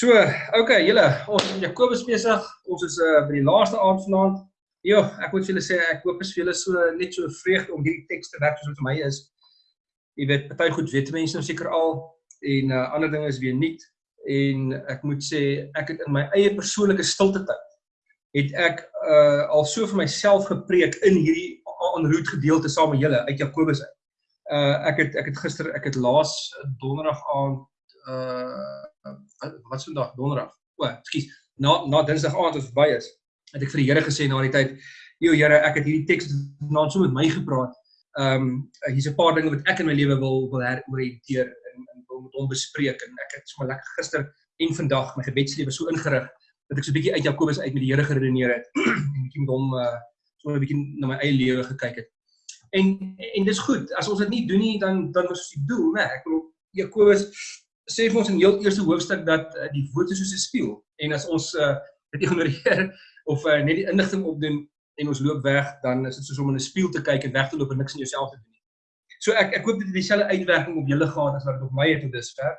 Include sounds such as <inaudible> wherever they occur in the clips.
So, okay, julle, ons is Jakobus besig. Ons is uh by die laaste aand vanaand. Ja, ek moet vir julle sê ek hoop as vir julle so net so vreugde om hierdie teks te werk soos wat vir my is. Jy weet, party goed weet mense nou seker al en uh ander dinge is weer nuut en ek moet sê ek het in my eie persoonlike stilte tyd het ek uh al so vir myself gepreek in hierdie aanroet gedeelte saam met julle uit Jakobus uit. Uh ek het ek het gister ek het laas donderdag aand uh wat se dag donderdag. O, ekskuus. Na na dinsdag aand as verby is, het ek vir die Here gesê na die tyd, "Jo Here, ek het hierdie teks vanaand so met my gepraat. Ehm um, hier's 'n paar dinge wat ek in my lewe wil wil heroriënteer en en wil met hom bespreek en ek het sommer lekker gister en vandag my gebedslewe so ingerig dat ek so 'n bietjie uit Jakobus uit met die Here geredeneer het <clears throat> en bietjie met hom uh so 'n bietjie na my eie lewe gekyk het. En en dis goed. As ons dit nie doen nie, dan dan is die doel, né? Ek bedoel Jakobus sê vir ons in heel eerste hoofstuk dat uh, die woord is soos 'n spieël en as ons uh, dit ignoreer <laughs> of uh, net die inligting opdoen en ons loop weg, dan is dit soos om in 'n spieël te kyk en weg te loop en niks in jouself te doen nie. So ek ek hoop dit het dieselfde uitwerking op julle gehad as wat dit op my het tot dusver.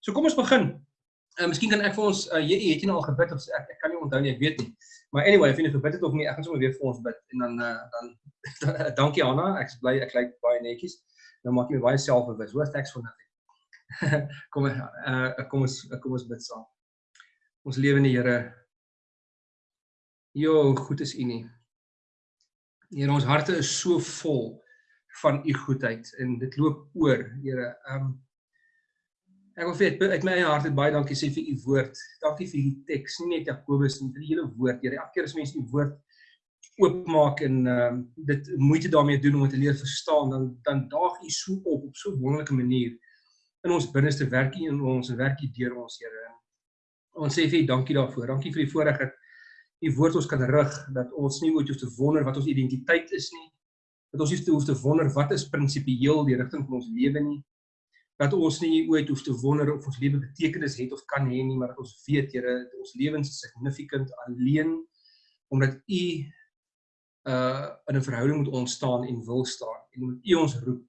So kom ons begin. Uh, miskien kan ek vir ons uh, jy het jy nou al gebid of ek ek kan nie onthou nie, ek weet nie. Maar anyway, of jy nou gebid het of nie, ek gaan sommer weer vir ons bid en dan uh, dan <laughs> dankie Anna, ek is bly ek lyk baie netjies. Nou maak jy my baie selfbewus. Hoor teks van dit. <laughs> kom uh kom ons kom ons bid saam. Ons lewende Here. Jo, goed is U nie. Here, ons harte is so vol van U goedheid en dit loop oor, Here. Um Ek wil vir uit my eie hart baie dankie sê vir u woord. Dankie vir hierdie teks, nie net Jakobus nie, vir die hele woord. Here, elke keer as mense u woord oopmaak en ehm um, dit moeite daarmee doen om dit te leer verstaan, dan dan daag u so op op so 'n wonderlike manier in ons binneste werkie en ons werkie deur ons Here. Ons sê vir U dankie daarvoor. Dankie vir die voorreg dat U woord ons kan rig dat ons nie ooit hoef te wonder wat ons identiteit is nie. Dat ons nie hoef te wonder wat is prinsipieel die rigting van ons lewe nie. Dat ons nie ooit hoef te wonder of ons lewe betekenis het of kan hê nie, maar dat ons weet Here, ons lewens is significant alleen omdat U uh in 'n verhouding met ons staan en wil staan en omdat U ons roep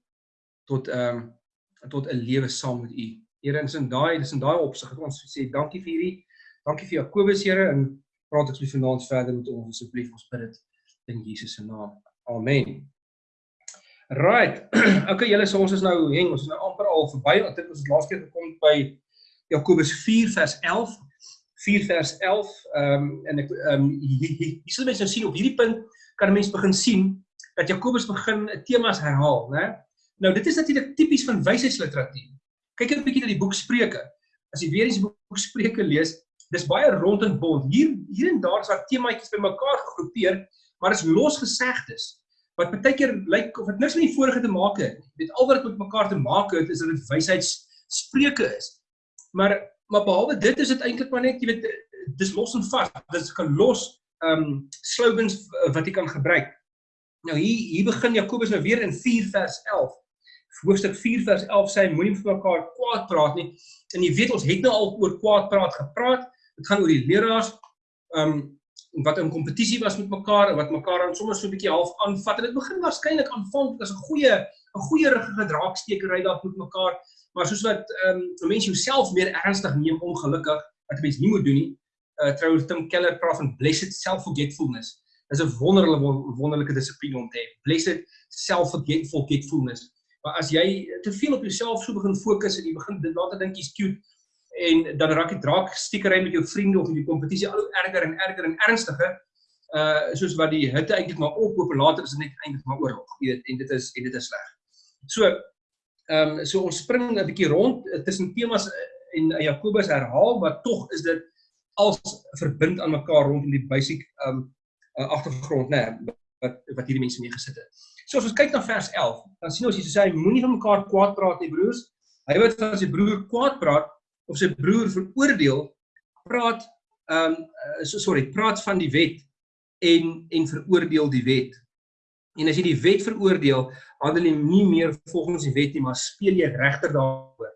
tot ehm um, tot 'n lewe saam met U. Here, ons in daai, dis in daai opsig dat ons sê dankie vir hierdie. Dankie vir Jakobus, Here, en praat ek lief vanaand verder met ons asseblief ons bid dit in Jesus se naam. Amen. Right. <clears throat> okay, julle, so ons is nou heng, ons is nou amper al verby. Ons het laas keer gekom by Jakobus 4 vers 11. 4 vers 11. Ehm um, en ek ehm um, hier sal mense nou sien op hierdie punt kan mense begin sien dat Jakobus begin temas herhaal, né? Nou dit is natuurlik tipies van wysheidsliteratuur. Kyk 'n bietjie na die boek Spreuke. As jy weer eens die boek Spreuke lees, dis baie rond en bond. Hier hier en daar is daar temaatjies bymekaar gegroepeer, maar is losgesegdes wat baie keer lyk of dit niks met die vorige te maak het. Dit al wat dit met mekaar te maak het is dat dit wysheidsspreuke is. Maar maar behalwe dit is dit eintlik maar net jy weet dis los en vas. Dit is 'n los ehm um, slogans wat jy kan gebruik. Nou hier hier begin Jakobus nou weer in 4 vers 11 hoofstuk 4 vers 11 sê moenie vir mekaar kwaad praat nie. En jy weet ons het nou al oor kwaad praat gepraat. Dit gaan oor die leraars um wat in kompetisie was met mekaar en wat mekaar dan sommer so 'n bietjie half aanvat. En dit begin waarskynlik aanvanklik as 'n goeie 'n goeie riggige draakstekery daar met mekaar, maar soos wat um mense jouself meer ernstig neem ongelukkig wat 'n mens nie moet doen nie. Uh trouens Tim Keller praat van blessed self-forgetfulness. Dit is 'n wonderlike wonderlike dissipline om te hê. Blessed self-forgetfulness. Maar as jy te veel op jouself so begin fokus en jy begin dit later dink jy's cute en dan raak jy draak stiekery met jou vriende of in die kompetisie al hoe erger en erger en ernstiger uh soos wat die hitte eintlik maar ophoop en later is dit net eintlik maar oorlog. Jy weet en dit is en dit is sleg. So ehm um, so ons spring 'n bietjie rond uh, tussen temas uh, en uh, Jakobus herhaal maar tog is dit als verbind aan mekaar rondom die basic ehm um, agtergrond nê nee, wat wat hierdie mense mee gesit het. So as ons kyk na vers 11, dan sien ons hier sê moenie van mekaar kwaad praat nie broers. Hy wat van sy broer kwaad praat of sy broer veroordeel, praat ehm um, so sorry, praat van die wet en en veroordeel die wet. En as jy die wet veroordeel, handel jy nie meer volgens die wet nie, maar speel jy regter daaroor.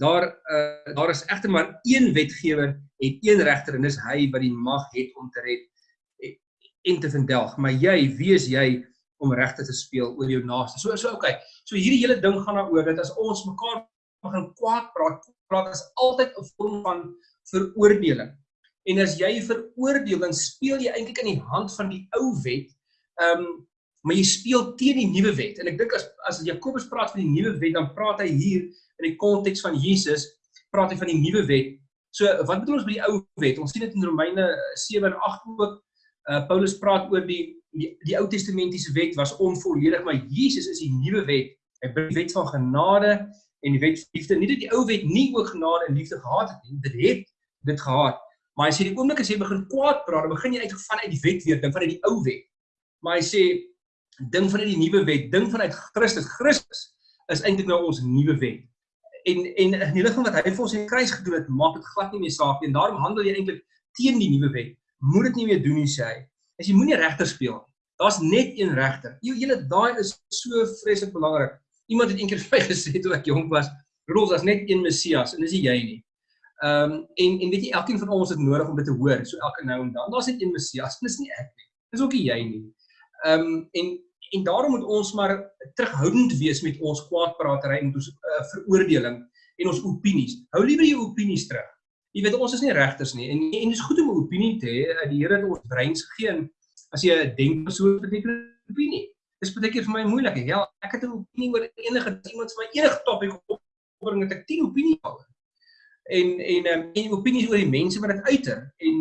Daar uh, daar is egter maar een wetgewer en een regter en dis hy wat die mag het om te red en te verdelg. Maar jy, wie is jy om regte te speel oor jou naaste. So so okay. So hierdie hele ding gaan daaroor dat as ons mekaar begin kwaad praat, praat is altyd 'n vorm van veroordeling. En as jy veroordeel, dan speel jy eintlik in die hand van die ou wet. Ehm um, maar jy speel teen die nuwe wet. En ek dink as as Jakobus praat van die nuwe wet, dan praat hy hier in die konteks van Jesus, praat hy van die nuwe wet. So wat bedoel ons by die ou wet? Ons sien dit in Romeine 7 en 8 ook. Uh Paulus praat oor die die, die Ou Testamentiese wet was onvolledig, maar Jesus is die nuwe wet. Hy bring die wet van genade en die wet van liefde. Nie dat die ou wet nie ook genade en liefde gehad het nie. Dit het dit gehad. Maar hy sê die oomblik as jy begin kwaad praat, begin jy eintlik vanuit die wet weer ding vanuit die ou wet. Maar hy sê ding vanuit die nuwe wet, ding vanuit Christus. Christus is eintlik nou ons nuwe wet. En en in die lig van wat hy vir ons in kruis gedoen het, maak dit glad nie meer saak nie. En daarom handel jy eintlik teen die nuwe wet. Moet dit nie meer doen nie sê hy is jy moenie regter speel nie. Daar's net een regter. Jy julle daai is so vreeslik belangrik. Iemand het eendag vir my <laughs> gesê toe ek jonk was, "Rolf, daar's net een Messias en dis jy nie." Ehm um, en en weet jy elkeen van ons het nodig om dit te hoor, so elke nou en dan. Daar's net een Messias, dis nie ek nie. Dis ook nie jy nie. Ehm um, en en daarom moet ons maar terughoudend wees met ons kwaadpraatery en ons uh, veroordeling en ons opinies. Hou liewer jou opinies terug. Jy weet ons is nie regters nie en en dit is goed om 'n opinie te hê. Die Here het ons breins gegee en as jy 'n denkpersoon beteken opinie. Dis baie keer vir my moeilik. Ja, ek het 'n opinie oor enige iemand vir my enige topik opbring het ek 10 opinie oor. En en um, en opinies oor die mense wat dit uiter en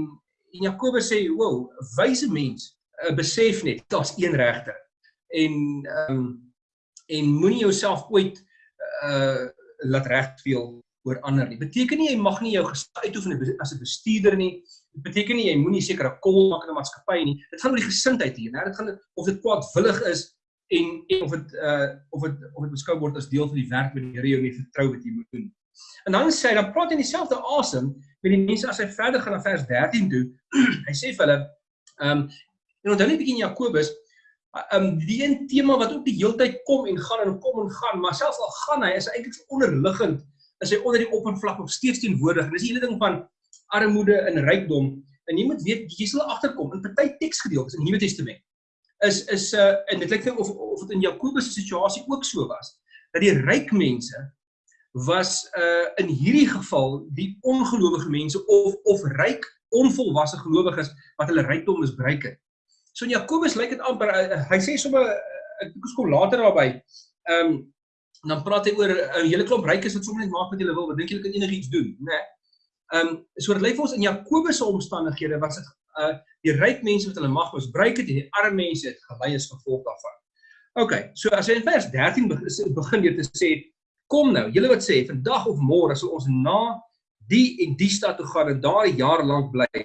en Jakobus sê, "Wow, wyse mens, uh, besef net daar's een regter." En ehm um, en moenie jouself ooit uh laat regspeel oor ander nie. Beteken nie jy mag nie jou gesag uitoefen as 'n bestuurder nie. Dit beteken nie jy moenie sekere kol maak in 'n maatskappy nie. Dit gaan oor die gesindheid hier, né? Dit gaan of dit kwaadwillig is en en of dit uh of dit of dit beskou word as deel van die werk wat die Here jou mee vertrou wat jy moet doen. En dan sê hy dan praat hy in dieselfde asem met die mense as hy verder gaan na vers 13 toe. <clears throat> hy sê vir hulle ehm um, en onthou net bietjie in Jakobus ehm um, die een tema wat ook die heeltyd kom en gaan en kom en gaan, maar selfs al gaan hy is eintlik so onderliggend is hy onder die oppervlak nog steeds teenwoordig. En dis die hele ding van armoede en rykdom. En jy moet weet jy sal agterkom in party teksgedeeltes in die Nuwe Testament. Is is uh en dit lyk vir of of dit in Jakobus se situasie ook so was dat die ryk mense was uh in hierdie geval die ongelowige mense of of ryk onvolwasse gelowiges wat hulle rykdom misbruik het. So in Jakobus lyk dit amper uh, hy sê sommer ek kom later daarby. Ehm um, dan praat hy oor 'n uh, hele klomp rykes wat sommer net maak wat hulle wil. Wat dink julle kan enigiets doen, né? Nee. Ehm um, so dit lyk vir ons in Jakobus se omstandighede was dit uh die ryk mense wat hulle mag misbruik het en die arme mense het gelei as gevolg daarvan. OK, so as hy in vers 13 begin deur te sê kom nou, julle wat sê vandag of môre sal ons na die en die stad toe gaan en daar 'n jaar lank bly.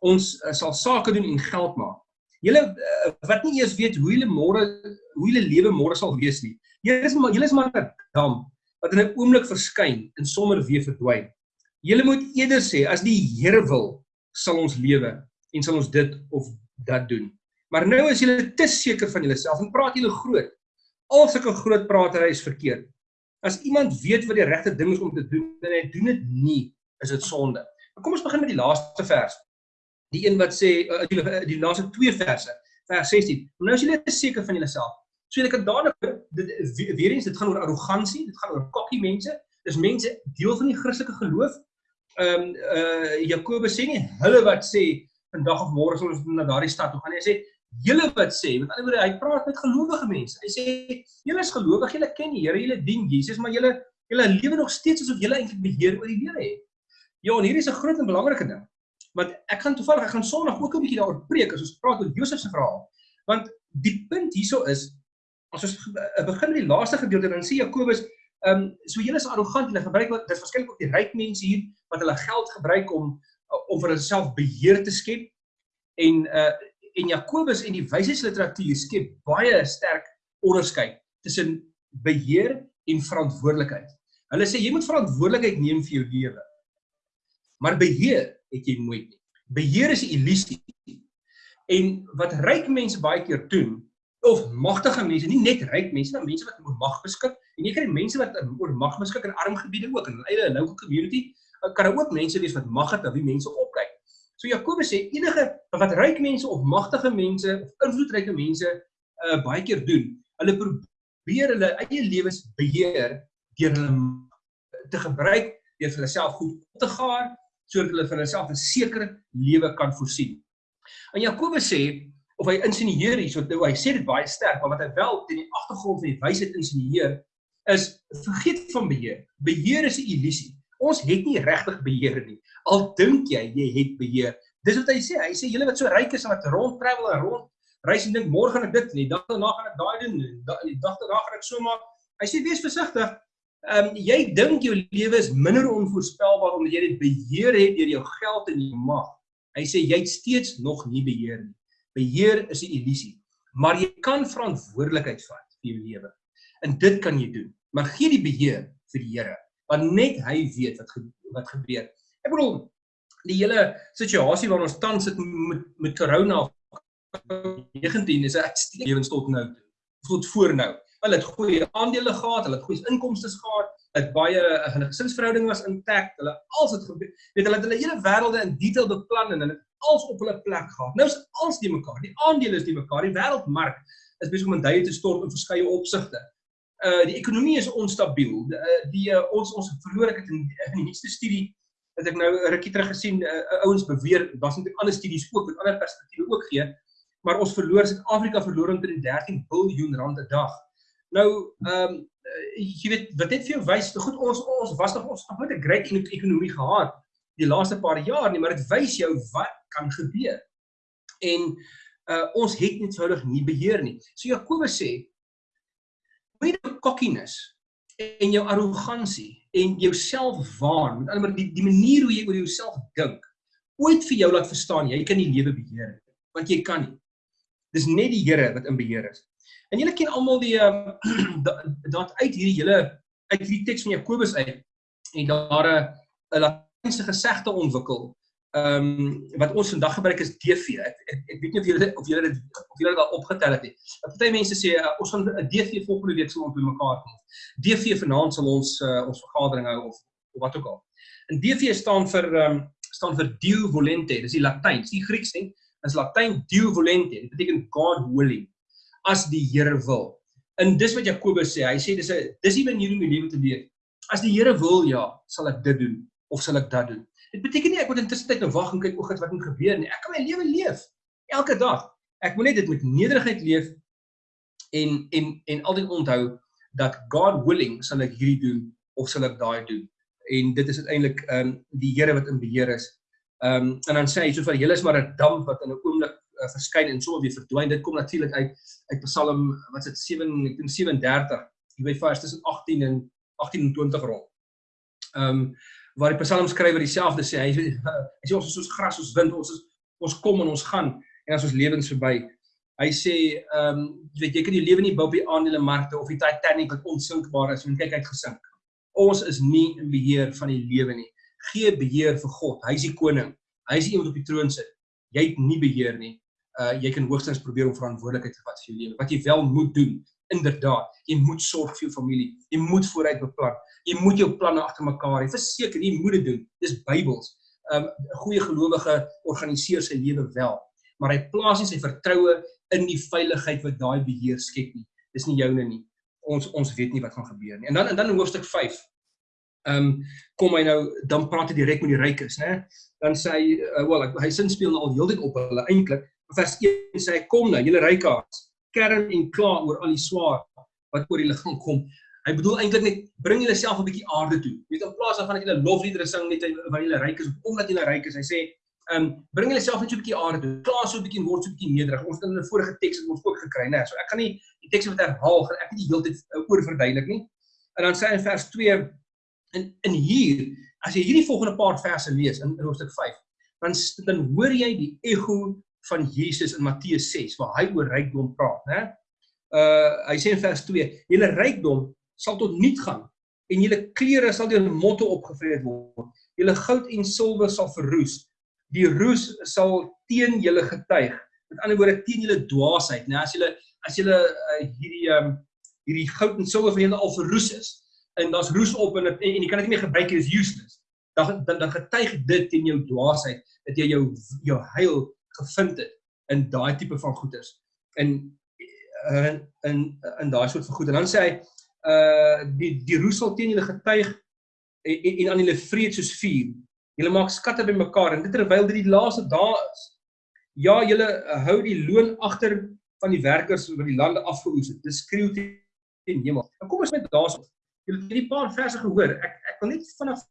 Ons uh, sal sake doen en geld maak. Julle uh, wat nie eers weet hoe julle môre hoe julle lewe môre sal wees nie. Julle is maar julle is maar 'n dam wat in 'n oomblik verskyn en sommer weer verdwyn. Julle moet eerder sê as die Here wil, sal ons lewe en sal ons dit of dat doen. Maar nou is julle te seker van julleself en praat julle groot. Al sulke groot pratery is verkeerd. As iemand weet wat die regte ding is om te doen en hy doen dit nie, is dit sonde. Maar kom ons begin met die laaste vers. Die een wat sê uh, die, die laaste twee verse, vers 16. Nou as julle seker van julleself, So jy kan dadelik dit weer eens dit gaan oor arrogansie, dit gaan oor kokkie mense. Dis mense deel van die Christelike geloof. Ehm um, uh Jakobus sê nie hulle wat sê vandag of môre sal ons na daardie stad toe gaan nie. Hy sê julle wat sê, met ander woorde hy praat met gelowige mense. Hy sê julle is gelowig, julle ken die Here, julle dien Jesus, maar julle julle lewe nog steeds asof julle eintlik beheer oor die lewe het. Ja, en hier is 'n groot en belangrike ding. Want ek gaan toevallig ek gaan Sondag ook 'n bietjie daaroor preek as ons praat oor Josef se verhaal. Want die punt hierso is as ons eh, begin met die laaste gedeelte dan sê Jakobus ehm um, so julle is arrogant julle gebruik wat dis waarskynlik ook die ryk mense hier wat hulle geld gebruik om om vir hulself beheer te skep en uh en Jakobus en die wysheidsliteratuur skep baie sterk onderskeid tussen beheer en verantwoordelikheid. Hulle sê jy moet verantwoordelikheid neem vir jou lewe. Maar beheer het jy nooit nie. Beheer is 'n illusie. En wat ryk mense baie keer doen, of magtige mense, nie net ryk mense, maar mense wat oor mag beskik. En jy kry mense wat oor mag beskik in arm gebiede ook in hulle eie local community. Kan ook mense wees wat mag het, wie mense opkyk. So Jakobus sê enige wat ryk mense of magtige mense of invloedryke mense uh baie keer doen, hulle probeer hulle eie lewens beheer deur hulle te gebruik deur vir hulle self goed op te gaar sodat hulle vir hulself 'n sekere lewe kan voorsien. En Jakobus sê of hy insinieer hier, so hy sê dit baie sterk, maar wat hy wel teen die agtergrond van die wysheid insinieer is vergeet van beheer. Beheer is 'n illusie. Ons het nie regtig beheer nie. Al dink jy jy het beheer. Dis wat hy sê. Hy sê julle wat so ryk is en wat rond travel en rond reis en dink môre gaan ek dit nie, dag daarna gaan ek daai doen, die dag daarna gaan ek so maak. Hy sê wees versigtig. Ehm um, jy dink jou lewe is minder onvoorspelbaar omdat jy dit beheer het deur jou geld en jou mag. Hy sê jy het steeds nog nie beheer nie. Beheer is 'n illusie, maar jy kan verantwoordelikheid vat vir jou lewe. En dit kan jy doen. Maar gee die beheer vir die Here, want net hy weet wat ge wat gebeur. Ek bedoel die hele situasie waarin ons tans sit met met corona 19 is 'n uitstekende lewens tot nou toe. Tot voor nou. Hulle het goeie aandele gehad, hulle het goeie inkomste gehad, het baie hulle gesinsverhouding was intact, hulle als het gebeur. Weet hulle het hulle hele wêrelde in detail beplan en hulle het als op hulle plek gehad. Nou is als die mekaar, die aandele is die mekaar, die wêreldmark is besig om in duie te stort in verskeie opsigte. Uh die ekonomie is onstabiel. Die, uh, die uh, ons ons verloor ek het in, in die nuutste studie het ek nou 'n rukkie terug gesien uh, ouens beweer was natuurlik ander studies ook met ander perspektiewe ook gee maar ons verloor Suid-Afrika verloor omtrent 13 miljard rand 'n dag. Nou ehm um, jy weet wat dit vir jou wys, goed ons ons was nog ons met 'n great ekonomie gehad die laaste paar jaar nie, maar dit wys jou wat kan gebeur. En uh ons het net soudig nie beheer nie. So Jakobus sê moenie jou cockiness en jou arrogansie en jou selfwaan, met ander woorde die, die manier hoe jy oor jouself dink, ooit vir jou laat verstaan jy kan nie lewe beheer nie, want jy kan nie. Dis net die Here wat in beheer is. En julle ken almal die um, <clears throat> dat uit hierdie hele uit hierdie teks van Jakobus uit en daar 'n 'n latynse gesegde ontwikkel. Ehm um, wat ons vandag gebruik is DV. Ek, ek, ek weet nie of julle of julle dit of julle al opgetel het nie. Party mense sê uh, ons gaan 'n DV volgende week sal by mekaar kom. DV vanaand sal ons uh, ons vergadering hou of, of wat ook al. En DV staan vir ehm um, staan vir Dio Volente. Dis die Latyns, die Grieks nie is Latyn Dio Volente. Dit beteken God willing as die Here wil. En dis wat Jakobus sê. Hy sê dis 'n dis die manier om die lewe te leef. As die Here wil, ja, sal ek dit doen of sal ek dat doen. Dit beteken nie ek moet intussen tyd nou wag en kyk o, wat moet gebeur nie. Ek kan my lewe leef elke dag. Ek moet net dit met nederigheid leef en en en altyd onthou dat God willing sal ek hierdie doen of sal ek daai doen. En dit is uiteindelik ehm um, die Here wat in beheer is Ehm um, en dan sê hy so vir julle is maar 'n damp wat in 'n oomblik uh, verskyn en sommer weer verdwyn. Dit kom natuurlik uit uit Psalm wat is dit 7 ek dink 37. Jy weet vers tussen 18 en 18 en 20 rond. Ehm um, waar die Psalm skrywer dieselfde sê. Hy hy sê ons is soos gras, soos wind, ons is ons kom en ons gaan en as ons lewens verby. Hy sê ehm um, jy weet jy kan die lewe nie bou op die aandelemarkte of die Titanic wat onsinkbaar is en kyk uit gesink. Ons is nie in beheer van die lewe nie gee beheer vir God. Hy is die koning. Hy is die een wat op die troon sit. Jy het nie beheer nie. Uh jy kan hoogstens probeer om verantwoordelikheid te vat vir jou lewe. Wat jy wel moet doen, inderdaad, jy moet sorg vir jou familie. Jy moet vooruit beplan. Jy moet jou planne agter mekaar hê. Verseker, jy moet dit doen. Dis Bybels. Um 'n goeie gelowige organiseer sy lewe wel, maar hy plaas nie sy vertroue in die veiligheid wat daai beheer skep nie. Dis nie joune nie. Ons ons weet nie wat gaan gebeur nie. En dan en dan in hoofstuk 5 ehm um, kom hy nou dan praat hy direk met die rykes, né? Dan sê hy uh, wel hy sin speel nou al heeltyd op hulle eintlik. Vers 1 sê hy kom nou, julle rykaars, kern en kla oor al die swaar wat oor die liggaam kom. Hy bedoel eintlik net bring julle self 'n bietjie aarde toe. Jy weet in plaas daarvan dat julle lofliedere sing net wanneer julle ryk is omdat julle ryk is. Hy sê ehm um, bring julle self net so 'n bietjie aarde toe. Kla so 'n bietjie word so 'n bietjie nederig. Ons het in 'n vorige teks het ons ook gekry, né? So ek gaan nie die teks wat herhaal gaan ek nie die hele tyd uh, oor verduidelik nie. En dan sê hy in vers 2 in in hier as jy hierdie volgende paar verse lees in hoofstuk 5 dan dan hoor jy die ego van Jesus in Matteus 6 waar hy oor rykdom praat né? Uh hy sê in vers 2 julle rykdom sal tot niet gaan en julle klere sal deur motte opgevreet word. Julle goud en silwer sal verroes. Die roes sal teen julle getuig. Met ander woorde teen julle dwaasheid né? As julle as julle uh, hierdie um hierdie goud en silwer van julle al verroes is en daar's roes op en en, en jy kan dit nie meer gebruik nie, is useless. Dan dan dan getuig dit teen jou dwaasheid dat jy jou jou heil gevind het in daai tipe van goeders. In in in, in daai soort van goed. En dan sê hy uh die die roes sal teen julle getuig en, en, aan julle vreed soos vuur. Julle maak skatte bymekaar en dit terwyl dit die laaste dae is. Ja, julle hou die loon agter van die werkers wat die lande afgeoes het. Dit skreeu teen hemel. Nou kom ons met daarso. Julle het hierdie paar verse gehoor. Ek ek wil net vinnig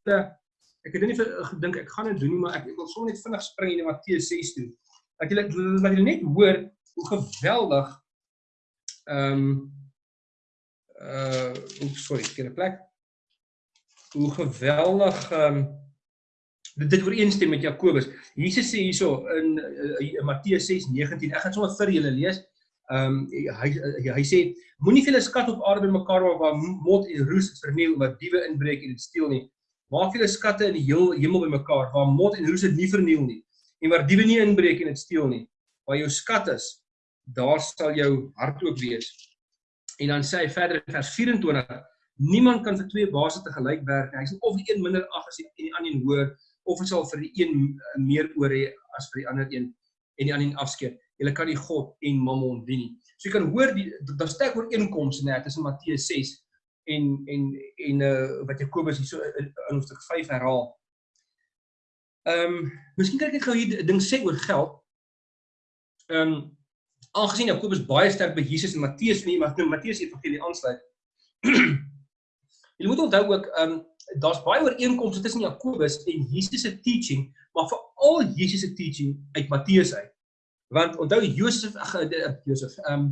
ek het nie gedink ek gaan dit doen nie, maar ek, ek wil sommer net vinnig spring in Matteus 6 toe. Dat julle dat julle net hoor hoe geweldig ehm um, uh oeps sorry, ek het 'n plek. Hoe geweldig ehm um, dit dit ooreenstem met Jakobus. Jesus sê hierso in, in, in Matteus 6:19. Ek gaan sommer vir julle lees. Ehm um, hy hy sê moenie julle skat op aarde bymekaar maak waar mot en roes verniel wat diewe inbreek en dit steel nie. Maak julle skatte in die hemel bymekaar waar mot en roes dit nie verniel nie en waar diewe nie inbreek en dit steel nie. Waar jou skat is, daar sal jou hart ook wees. En dan sê hy verder in vers 24 Niemand kan vir twee baase te gelyk werk. Hy sê of die een minder ag as die, die ander een hoër of dit sal vir die een meer oor hê as vir die ander een en die ander een afskeid julle kan nie God en Mammon dien nie. So jy kan hoor die daar steek ooreenkomste net tussen Matteus 6 en en en uh wat Jakobus hier so in hoofstuk 5 herhaal. Ehm um, miskien kan ek net gou hier ding sê oor geld. Ehm um, aangesien Jakobus baie sterk by Jesus en Matteus nie, maar Matteus evangelie aansluit. <clears throat> Jy moet onthou ook ehm um, daar's baie ooreenkomste tussen Jakobus en Jesus se teaching, maar veral Jesus se teaching uit Matteus uit. Want onthou Josef ag eh, eh, Josef, ehm um,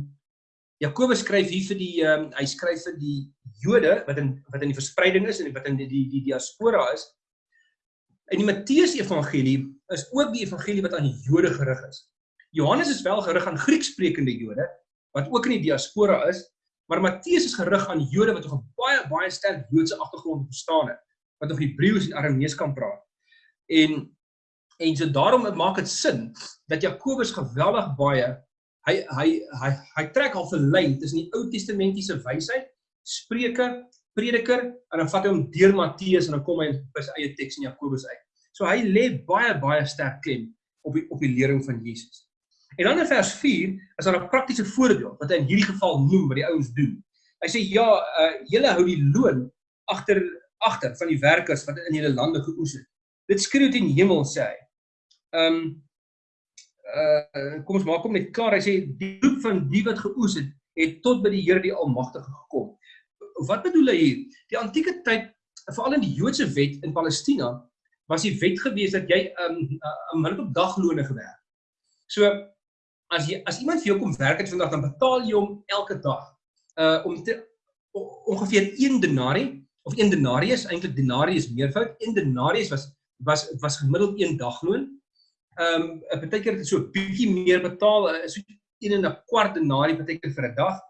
Jakobus skryf hier vir die ehm um, hy skryf vir die Jode wat in wat in die verspreiding is en wat in die die, die diaspora is. En die Matteus evangelie is ook die evangelie wat aan die Jode gerig is. Johannes is wel gerig aan Griekssprekende Jode wat ook in die diaspora is, maar Matteus is gerig aan Jode wat nog 'n baie baie sterk Joodse agtergrond verstaan het, wat nog Hebreëus en Aramees kan praat. En En so daarom maak dit sin dat Jakobus geweldig baie hy hy hy hy trek al 'n lyn tussen die Ou Testamentiese wysheid, Spreuke, Prediker en dan vat hy hom deur Matteus en dan kom hy by sy eie teks in Jakobus uit. So hy lê baie baie sterk klem op die op die lering van Jesus. En dan in vers 4 is daar 'n praktiese voorbeeld wat hy in hierdie geval noem wat die ouens doen. Hy sê ja, uh, julle hou die loon agter agter van die werkers wat in julle lande geoes het. Dit skreeu teen hemel sê hy ehm um, uh kom ons maak hom net klaar. Hy sê die roep van die wat geoes het, het tot by die Here die Almagtige gekom. Wat bedoel hy hier? Die antieke tyd, veral in die Joodse wet in Palestina, was die wet gewees dat jy 'n um, 'n uh, minuut op daglone gewerk. So as jy as iemand vir jou kom werk het vandag, dan betaal jy hom elke dag uh om te, ongeveer 1 denarii of 1 denarius, eintlik denarius meervoud, 1 denarius was was was gemiddeld 1 dagloon ehm um, 'n partykeer het so 'n bietjie meer betaal, uh, so 1 en 'n kwart denarie partykeer vir 'n dag,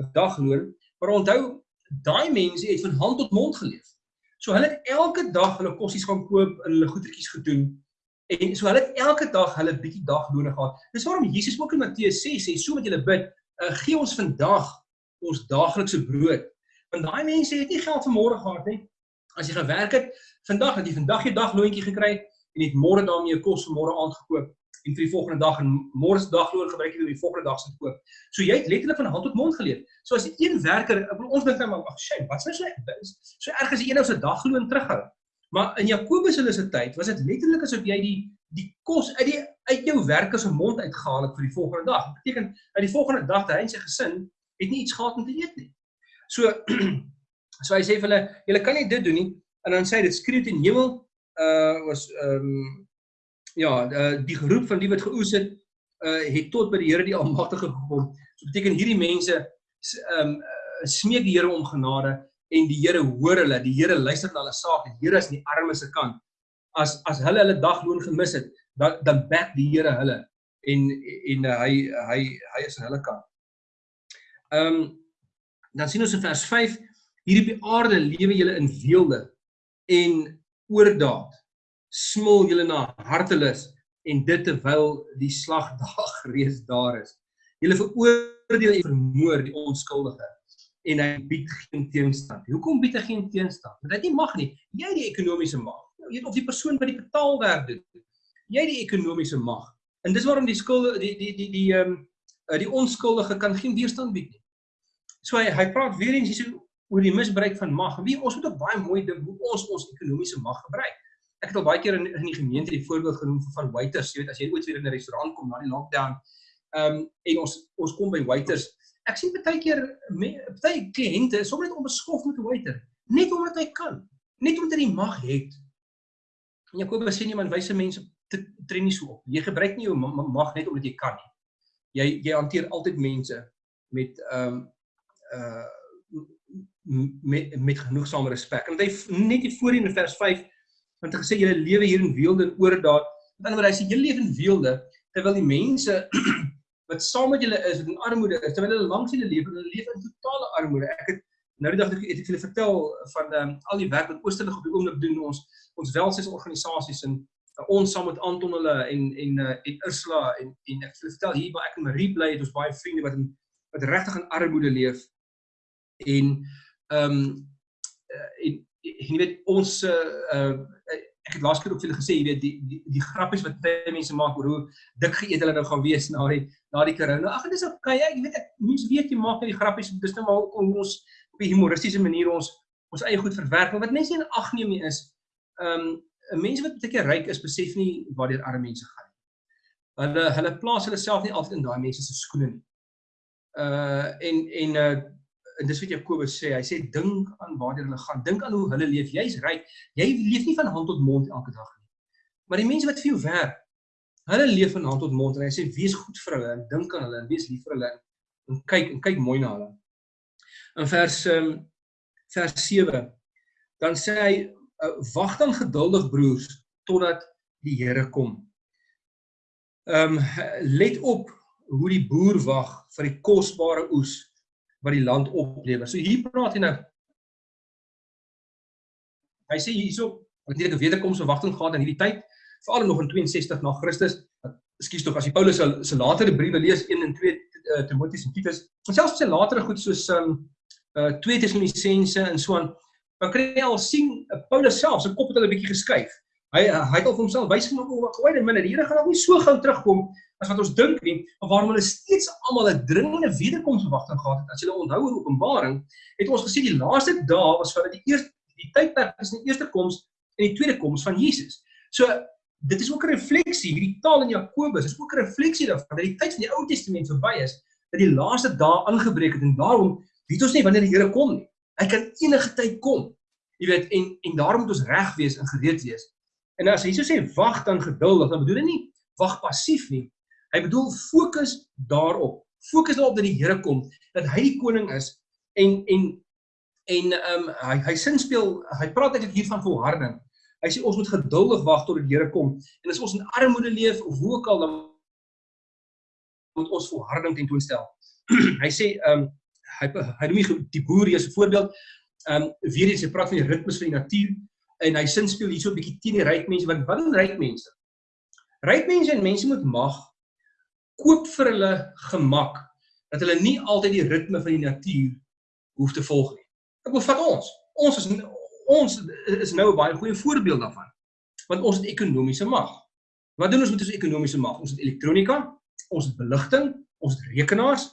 'n dagloon. Maar onthou, daai mense het van hand tot mond geleef. So hulle het elke dag hulle kossies gaan koop en hulle goedertjies gedoen. En so hulle het elke dag hulle bietjie daglone gehad. Dis waarom Jesus ook in Matteus 6 sê, so wat julle bid, uh, gee ons vandag ons daaglikse brood. Want daai mense het nie geld vir môre gehad nie. As jy gewerk het, vandag het jy vandag jou dagloontjie gekry, en het môre daarmee 'n kos vir môre aand gekoop en vir die volgende dag en môre se dagloon gebruik jy vir die volgende dag se koop. So jy het letterlik van hand tot mond geleef. So as een werker, ons dink nou maar ag shame, wat sou so so erg as een ou se dagloon terughou. Maar in Jakobus hulle se tyd was dit letterlik asof jy die die kos uit die uit jou werker se mond uitgehaal het vir die volgende dag. Dit beteken uit die volgende dag dat hy en sy gesin het nie iets gehad om te eet nie. So <clears throat> so hy sê vir hulle, julle kan nie dit doen nie. En dan sê dit skreeu teen hemel uh was ehm ja, uh, die geroep van die wat geoes het uh het tot by die Here die Almagtige gekom. So beteken hierdie mense ehm um, smeek die Here om genade en die Here hoor hulle, die Here luister na hulle saak. Die Here is aan die armes se kant. As as hulle hulle dagloon gemis het, dan dan back die Here hulle en en uh, hy hy hy is aan hulle kant. Ehm um, dan sien ons in vers 5 hier op die aarde lewe julle in weelde en oordaad smil julle na hartelus en dit terwyl die slagdag <laughs> reeds daar is. Julle veroordeel en vermoor die onskuldige en hy bied geen teenstand. Hoekom bied hy geen teenstand? Want hy nie mag nie. Jy die ekonomiese mag. Jy weet of die persoon by die betaalwerk doen. Jy die ekonomiese mag. En dis waarom die skulde die die die die ehm die, um, die onskuldige kan geen weerstand bied nie. So hy hy praat weer eens hier so oor die misbruik van mag. Wie ons moet ook baie mooi dink hoe ons ons ekonomiese mag gebruik. Ek het al baie keer in, in die gemeente die voorbeeld genoem van waiters, jy weet as jy ooit weer in 'n restaurant kom na die lockdown, ehm um, en ons ons kom by waiters. Ek sien baie keer baie kliënte sommer net onbeskof met 'n waiter, net omdat hy kan, net omdat hy mag het. En Jakobus sê nie man wyse mense tree nie so op. Jy gebruik nie jou mag net omdat jy kan nie. Jy jy hanteer altyd mense met ehm um, uh met met genoegsame respek. En hy net hier voor in vers 5 want hy gesê julle lewe hier in weelde en oordaat. Met ander woorde hy sê julle lewe in weelde terwyl die mense <clears throat> wat saam met julle is in armoede is terwyl hulle langs julle lewe hulle lewe in totale armoede. Ek het nou die dag het ek julle vertel van um, al die werk wat Oosterlig op die oomblik doen ons ons welsinsorganisasies en uh, ons saam met Anton hulle en en uh, en Ursula en en ek wil vertel hier waar ek en Marie bly het ons baie vriende wat in wat regtig in armoede leef en ehm um, en jy weet ons uh, ek het laas keer ook vir julle gesê jy weet die die die grappies wat baie mense maak oor hoe dik geëet hulle nou gaan wees na die na die corona. Ag dit is okay, ek weet ek mense weet jy maak net die grappies dis net nou maar om ons op 'n humoristiese manier ons ons eie goed verwerk. Maar wat mense nie in ag neem nie is ehm um, mense wat baie keer ryk is besef nie waartoe arme mense gaan nie. Hulle hulle plaas hulle self nie altyd in daai mense se skoene nie. Uh en en uh en dis wat Jakobus sê, hy sê dink aan waar hulle gaan, dink aan hoe hulle leef. Jy's ryk. Jy leef nie van hand tot mond elke dag nie. Maar die mense wat vir jou werk, hulle leef van hand tot mond en hy sê wees goed vir hulle en dink aan hulle en wees lief vir hulle en kyk en kyk mooi na hulle. In vers um, vers 7 dan sê hy wag dan geduldig broers totdat die Here kom. Ehm um, let op hoe die boer wag vir die kosbare oes wat die land oplewer. So hier praat hy nou Hy sê hierso wat net 'n wederkomse wagting gehad in hierdie tyd, veral nog in 62 na Christus. Ekskuus tog as jy Paulus se se latere briewe lees 1 en 2 uh, Timoteus en Titus, en selfs sy latere goed soos um uh 2 Tessalonisense en so aan, dan kry jy al sien uh, Paulus self se kop het hulle 'n bietjie geskuif. Hy uh, hy het al vir homself wys gemaak hoe goeie minne, die Here gaan nog nie so gou terugkom as wat ons dink nie, maar waarom hulle steeds almal 'n dringende wederkomsverwagting gehad het. As jy onthou in Openbaring, het ons gesê die laaste dae was vir die eerste die tydperk tussen die eerste koms en die tweede koms van Jesus. So dit is ook 'n refleksie, hierdie taal in Jakobus is ook 'n refleksie daarvan dat die tyd van die Ou Testament verby is, dat die laaste dae aangebreek het en daarom weet ons nie wanneer die Here kom nie. Hy kan enige tyd kom. Jy weet en en daarom moet ons reg wees en gereed wees. En as so sê wag dan geduldig, dan bedoel hy nie wag passief nie, Hy bedoel fokus daarop. Fokus daarop dat die Here kom, dat hy die koning is en en en ehm um, hy hy sin speel, hy praat eintlik hier van volharding. Hy sê ons moet geduldig wag tot die Here kom en as ons in armoede leef of hoe ook al dan moet ons volharding tentoonstel. <clears throat> hy sê ehm um, hy hy noem die boer hier as 'n voorbeeld. Ehm um, weer eens hy praat van die ritmes van die natuur en hy sin speel hierso 'n bietjie teen die ryk mense want wat is ryk mense? Ryk mense en mense moet mag koop vir hulle gemak dat hulle nie altyd die ritme van die natuur hoef te volg nie. Ek wil vat ons. Ons is ons is nou 'n baie goeie voorbeeld daarvan. Want ons het ekonomiese mag. Wat doen ons met ons ekonomiese mag? Ons het elektronika, ons het beligting, ons het rekenaars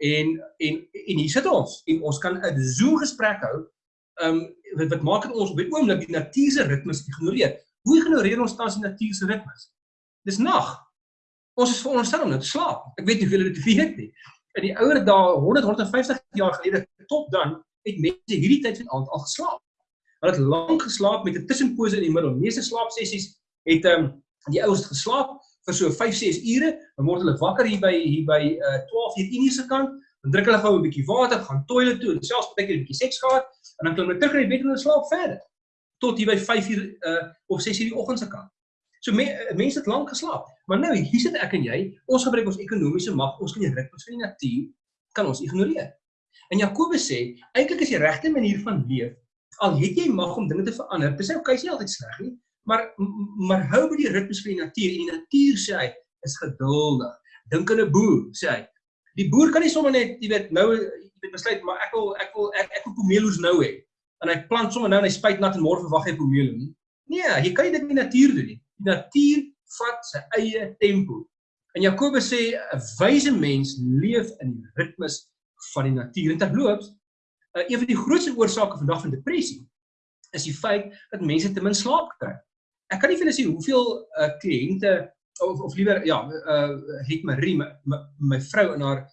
en en en hier sit ons en ons kan 'n Zoom gesprek hou. Um wat wat maak dit ons op die oomblik die natuur se ritmes ignoreer? Hoe ignoreer ons tans die natuur se ritmes? Dis nag. Ons is veronderstel om net te slaap. Ek weet nie hoeveel dit weet nie. In die ouer dae 100 150 jaar gelede tot dan het mense hierdie tyd van aand al geslaap. Hulle het lank geslaap met 'n tussenpose in die middel. Meeste slaapsessies het ehm um, die ouers geslaap vir so 5 6 ure, dan word hulle wakker hier by hier by uh, 12 uur Indiese kant, dan drink hulle gou 'n bietjie water, gaan toilet toe en selfs baie keer 'n bietjie seks gehad en dan klim hulle terug in die bed en hulle slaap verder tot hier by 5 uur uh, of 6 uur die oggend se kant. So me, mense het lank geslaap. Maar nou, hier sit ek en jy, ons gebruik ons ekonomiese mag, ons kan die ritmes van die natuur kan ons ignoreer. En Jakobus sê, eintlik is die regte manier van leef, al het jy mag om dinge te verander, dis okay, is nie altyd sleg nie, maar maar hou by die ritmes van die natuur en die natuur sê hy is geduldig. Dink aan 'n boer, sê hy. Die boer kan nie sommer net, jy weet, nou jy weet besluit maar ek wil ek wil ek, ek wil pomeloes nou hê. En hy plant sommer nou en hy spuit nat en môre verwag hy pomelo nie. Nee, jy kan dit nie natuur doen nie. Die natuur vat sy eie tempo. En Jakobus sê 'n wyse mens leef in die ritmes van die natuur. En terloops, uh, een van die grootste oorsake vandag van depressie is die feit dat mense te min slaap kry. ek kan nie vir julle sê hoeveel uh, kliënte of of liewer ja, uh het Marie my, my, my vrou in haar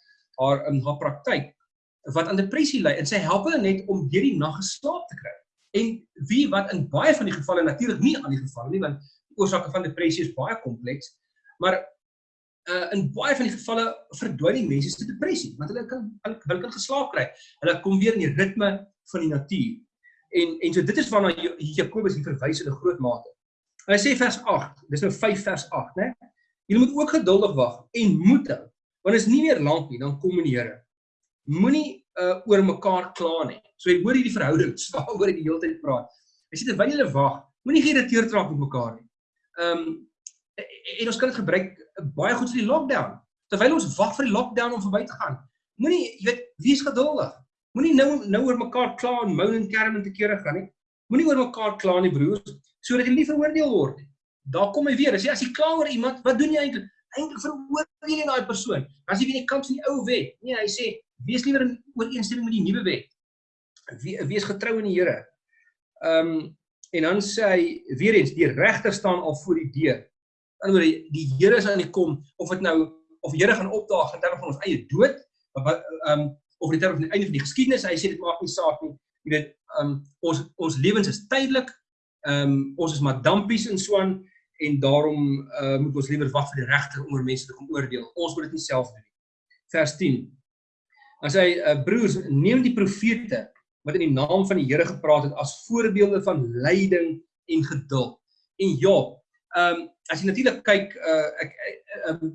haar in haar praktyk wat aan depressie ly en sy help hulle net om deur die nag geslaap te kry. En wie wat in baie van die gevalle natuurlik nie aan die geval nie want oorsake van depressie is baie kompleks, maar uh in baie van die gevalle verdwyn die mense se depressie want hulle kan hulle kan geslaap kry. Hulle kom weer in die ritme van die natuur. En en so dit is waarna Jakobus hier verwys in 'n groot mate. Hy sê vers 8, dis nou 5 vers 8, né? Julle moet ook geduldig wag en moed hou. Want is nie meer lank nie, dan kom die Here. Moenie uh oor mekaar kla nie. So jy hoor hierdie verhoudings <laughs> waaroor hy die hele tyd praat. Hy sê terwyl julle wag, moenie geïrriteerd raak met mekaar nie. Um en ons kan dit gebruik baie goed vir die lockdown. Terwyl ons wag vir die lockdown om verby te gaan, moenie jy weet, wees geduldig. Moenie nou nou oor mekaar kla en moan en kerm en te kere gaan nie. Moenie oor mekaar kla nie, broers sodat jy nie veroordeel word nie. Daar kom hy weer. As jy as jy kla oor iemand, wat doen jy eintlik? Eintlik veroordeel jy daai persoon. As jy weer die kant van die ou wet. Nee, hy sê wees liewer in ooreenstemming met die nuwe wet. Wees getrou in die Here. Ehm um, en dan sê hy weer eens die regter staan al voor die deur. Aan die ander die Here is aan die kom of dit nou of die Here gaan opdaag in terme van ons eie dood, wat ehm um, of in terme van die einde van die geskiedenis, hy sê dit maak nie saak nie. Jy weet, ehm um, ons ons lewens is tydelik Ehm um, ons is maar dampies in Swan en daarom uh, moet ons liewer wag vir die regter om oor mense te kom oordeel. Ons moet dit nie self doen nie. Vers 10. As hy uh, broers neem die profete wat in die naam van die Here gepraat het as voorbeelde van lyding en geduld. En ja, ehm um, as jy natuurlik kyk uh, ek um,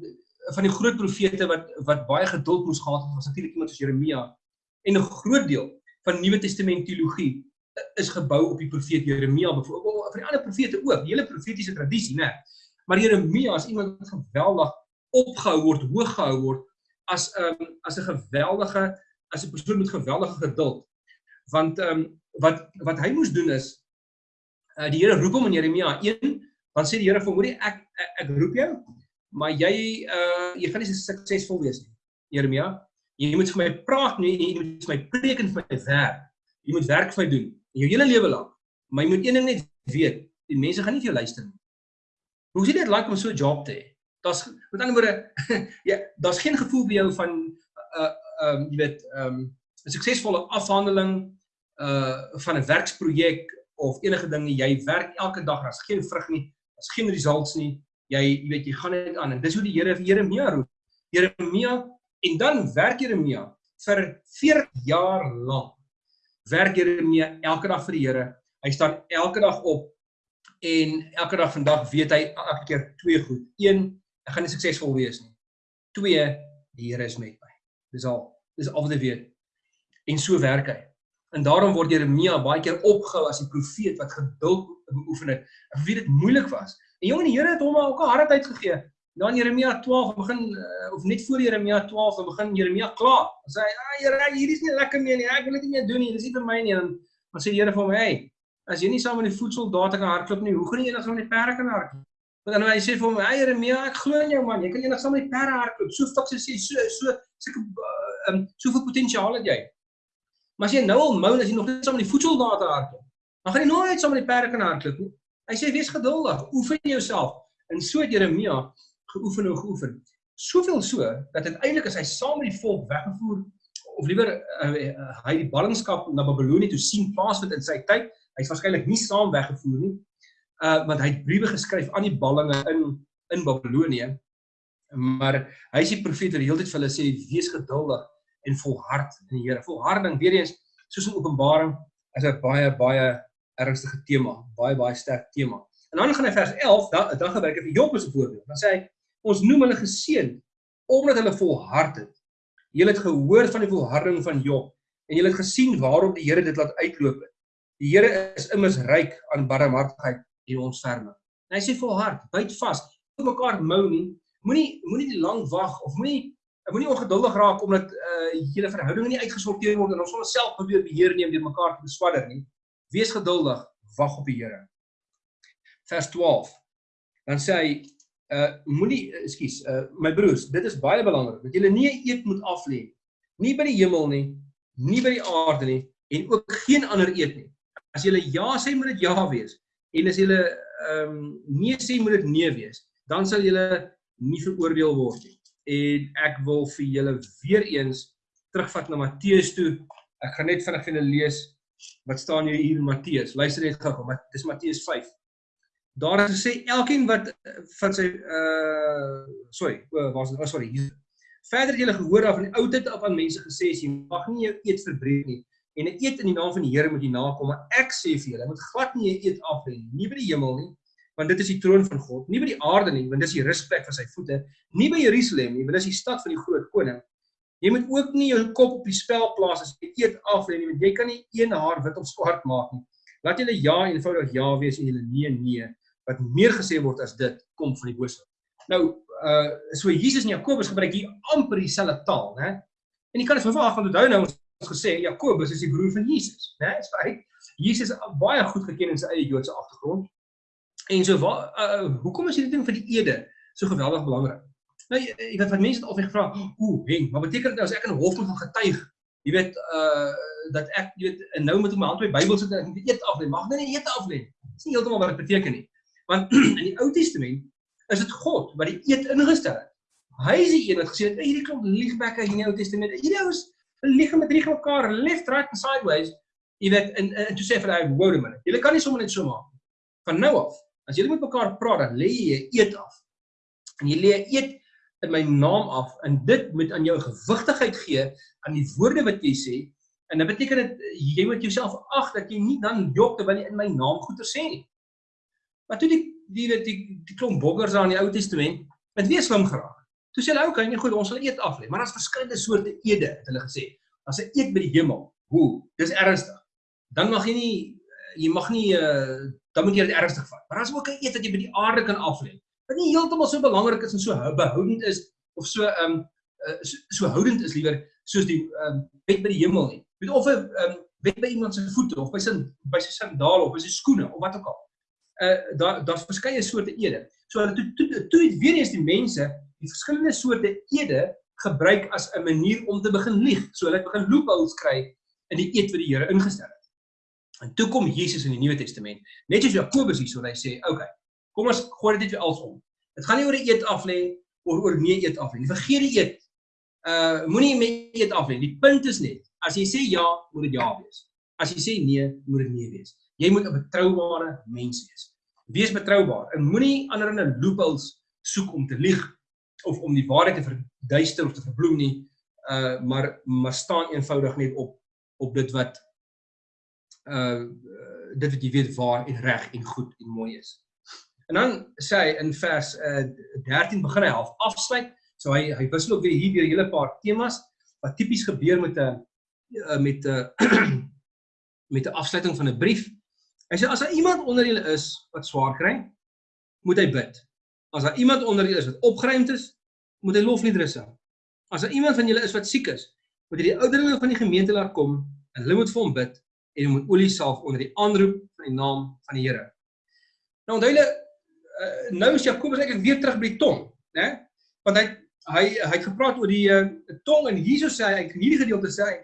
van die groot profete wat wat baie geduld moes gehad het was natuurlik iemand soos Jeremia en 'n groot deel van Nuwe Testament teologie is gebou op die profeet Jeremia byvoorbeeld vir die ander profete ook, die hele profetiese tradisie, né? Maar Jeremia is iemand wat geweldig opgehou word, hoog gehou word as 'n um, ehm, as 'n geweldige as 'n persoon met geweldige geduld. Want ehm um, wat wat hy moes doen is uh, die Here roep hom in Jeremia 1, dan sê die Here vir hom, "Hoerie, ek, ek roep jou, maar jy uh jy gaan nie suksesvol wees nie, Jeremia. Jy moet vir my praat nie, jy moet vir my preek en vir my werk. Jy moet werk vir my doen." jou hele lewe lank. Maar jy moet een ding net weet, die mense gaan nie vir jou luister nie. Hoe sien dit like om so 'n job te hê? Daar's met ander woorde, <laughs> ja, daar's geen gevoel by jou van uh ehm um, jy weet ehm um, 'n suksesvolle afhandeling uh van 'n werksprojek of enige ding. Jy werk elke dag, daar's geen vrug nie, daar's geen results nie. Jy jy weet jy gaan net aan en dis hoe die Here Jeremia roep. Jeremia en dan werk Jeremia vir 40 jaar lank werk Jeremia elke dag vir die Here. Hy staan elke dag op en elke dag vandag weet hy elke keer twee goed. Een, ek gaan nie suksesvol wees nie. Twee, die Here is met my. Dis al. Dis al wat hy weet. En so werk hy. En daarom word Jeremia baie keer opgehou as die profeet wat geduld beoefen het. Ek weet dit moeilik was. En jong, die Here het hom ook 'n hardheid gegee. Nou in Jeremia 12 begin uh, of net voor Jeremia 12 dan begin Jeremia kla. Hy sê, "Ag Here, hierdie is nie lekker meer nie. Ek wil dit nie meer doen nie. Dis nie vir my nie." En dan sê die Here vir hom, "Hey, as jy nie saam met die voedsoldate kan hardloop nie, hoe gaan jy enigsins met die perde kan hardloop?" Want dan hy sê vir hom, "Ag Jeremia, ek glo in jou man. Jy kan enigsins met die perde hardloop. So fiks sê so so sulke ehm um, soveel potensiaal het jy." Maar as jy nou al mou as jy nog net saam met die voedsoldate hardloop, dan gaan jy nooit saam met die perde kan hardloop nie. Hy sê wees geduldig, oefen jouself. En so het Jeremia geoefen en geoefen. Soveel so dat uiteindelik as hy saam met die volk weggevoer of liewer uh, uh, hy die ballingskap na Babelonie toe sien plaasvind in sy tyd, hy's waarskynlik nie saam weggevoer nie. Uh want hy het briewe geskryf aan die ballinge in in Babelonie. Maar hy is die profeet wat die hele tyd vir hulle sê wees geduldig en volhard in die Here. Volharding weer eens soos in Openbaring is 'n baie baie ernstige tema, baie baie sterk tema. En dan gaan hy vers 11, dan dan gebruik hy vir Job as 'n voorbeeld. Dan sê hy ons noem hulle geseën omdat hulle volhard het. Julle het gehoor van die volharding van Job en julle het gesien waarom die Here dit laat uitloop het. Die Here is immers ryk aan barmhartigheid en ontferming. En hy sê volhard, byt vas, mekaar mou nie. Moenie moenie lank wag of moenie moenie ongeduldig raak omdat uh julle verhoudinge nie uitgesorteer word en ons sonder self probeer beheer neem deur mekaar te beswadder nie. Wees geduldig, wag op die Here. Vers 12. Dan sê hy uh moenie ekskuus uh my broers dit is baie belangrik dat julle nie 'n eet moet aflê nie by die hemel nie nie by die aarde nie en ook geen ander eet nie as julle ja sê moet dit ja wees En as julle ehm um, nee sê moet dit nee wees, dan sal julle nie veroordeel word nie. En ek wil vir julle weer eens terugvat na Matteus toe. Ek gaan net vinnig vir julle lees wat staan hier in Matteus. Luister net gou, maar dis Matteus 5. Daar is gesê elkeen wat van sy uh sorry, was oh, sorry. Verder het julle gehoor af in die ou tyd af aan mense gesê jy mag nie jou eet verbreek nie en 'n eet in die naam van die Here moet jy nakom, maar ek sê vir julle, moet glad nie 'n eet af lê nie, nie by die hemel nie, want dit is die troon van God, nie by die aarde nie, want dis die rusplek vir sy voete, nie by Jerusalem nie, want dis die stad van die groot koning. Jy moet ook nie jou kop op die spel plaas as jy eet af lê nie, want jy kan nie een haar wit of swart maak nie. Laat julle ja eenvoudig ja wees en julle nee nee, wat meer gesê word as dit kom van die bose. Nou, uh so Jesus en Jakobus gebruik hier amper dieselfde taal, né? En jy kan dit verwag want onthou nou ons gesê Jakobus is die broer van Jesus, né? Dis reg. Jesus is baie goed geken in sy eie Joodse agtergrond. En so waar uh, hoekom is hierdie ding vir die ede so geweldig belangrik? Nou jy weet wat mense het altyd gevra, ooh, Henk, maar beteken dit nou as ek in hof moet gaan getuig, jy weet uh dat ek jy weet nou moet ek my hand op die Bybel sit en ek moet eet af lê. Mag nou nie eet af lê. Dis nie heeltemal wat dit beteken nie. Want <clears throat> in die Ou Testament is dit God wat die eet ingestel het. Hy is die een wat gesê het hierdie klomp liegbekke in die Ou Testament. Hierdie ou is lieg met drie mekaar left right and sideways jy weet en toe sê vir hy wou hom net julle kan nie sommer net so maak van nou af as julle met mekaar praat dan lê jy eet af en jy lê eet in my naam af en dit moet aan jou gewigtigheid gee aan die woorde wat jy sê en dit beteken dit jy moet jouself ag dat jy nie dan jok terwyl jy in my naam goeie sê nie maar toe die die weet die, die klomp boggers daar in die Ou Testament het weer slim geraak Toe sê hulle, "Oké, okay, nee goed, ons sal eet af lê." Maar daar's verskillende soorte eede, het hulle gesê. As 'n eet by die hemel, hoe? Dis ernstig. Dan mag jy nie jy mag nie uh dan moet jy dit ernstig vat. Maar daar's ook 'n eet wat jy by die aarde kan af lê. Wat nie heeltemal so belangrik is en so behoudend is of so um uh, so, so houdend is liewer soos die um bed by die hemel nie. Weet of 'n um bed by iemand se voete of by sy by sy sandale of by sy skoene of wat ook al. Uh daar daar's verskeie soorte ede. So hulle toe toe toe weer eens die mense die verskillende soorte ede gebruik as 'n manier om te begin lieg. So hulle begin loopholes kry in die eed wat die Here ingestel het. En toe kom Jesus in die Nuwe Testament, net soos Jakobus hier so hy sê, "Oké, okay, kom ons gooi dit net weer alsom. Dit gaan nie oor die eed af lê of oor nee eed af lê. Vergeet die eed. Uh moenie met eed af lê. Die punt is net, as jy sê ja, moet dit ja wees. As jy sê nee, moet dit nee wees. Jy moet 'n betroubare mens wees. Wees betroubaar en moenie ander in 'n loopholes soek om te lieg of om die waarheid te verduister of te verbloem nie uh maar maar staan eenvoudig net op op dit wat uh dit wat jy weet waar en reg en goed en mooi is. En dan sê hy in vers uh 13 begin hy half afsluit. So hy hy wissel ook weer hier weer 'n hele paar temas wat tipies gebeur met 'n uh, met 'n <clears throat> met 'n afsluiting van 'n brief. Hy sê as daar iemand onder julle is wat swaar kry, moet hy bid. As daar iemand onder julle is wat opgeruimd is, moet hy lofliedere sing. As daar iemand van julle is wat siek is, moet hy die ouderlinge van die gemeente laat kom en hulle moet vir hom bid en hom met olie salf onder die aanroep van die naam van die Here. Nou onthou julle uh, nou is Jakobus eintlik weer terug by die tong, né? Want hy hy hy het gepraat oor die uh, tong en Jesus sê hy in hierdie gedeelte sê hy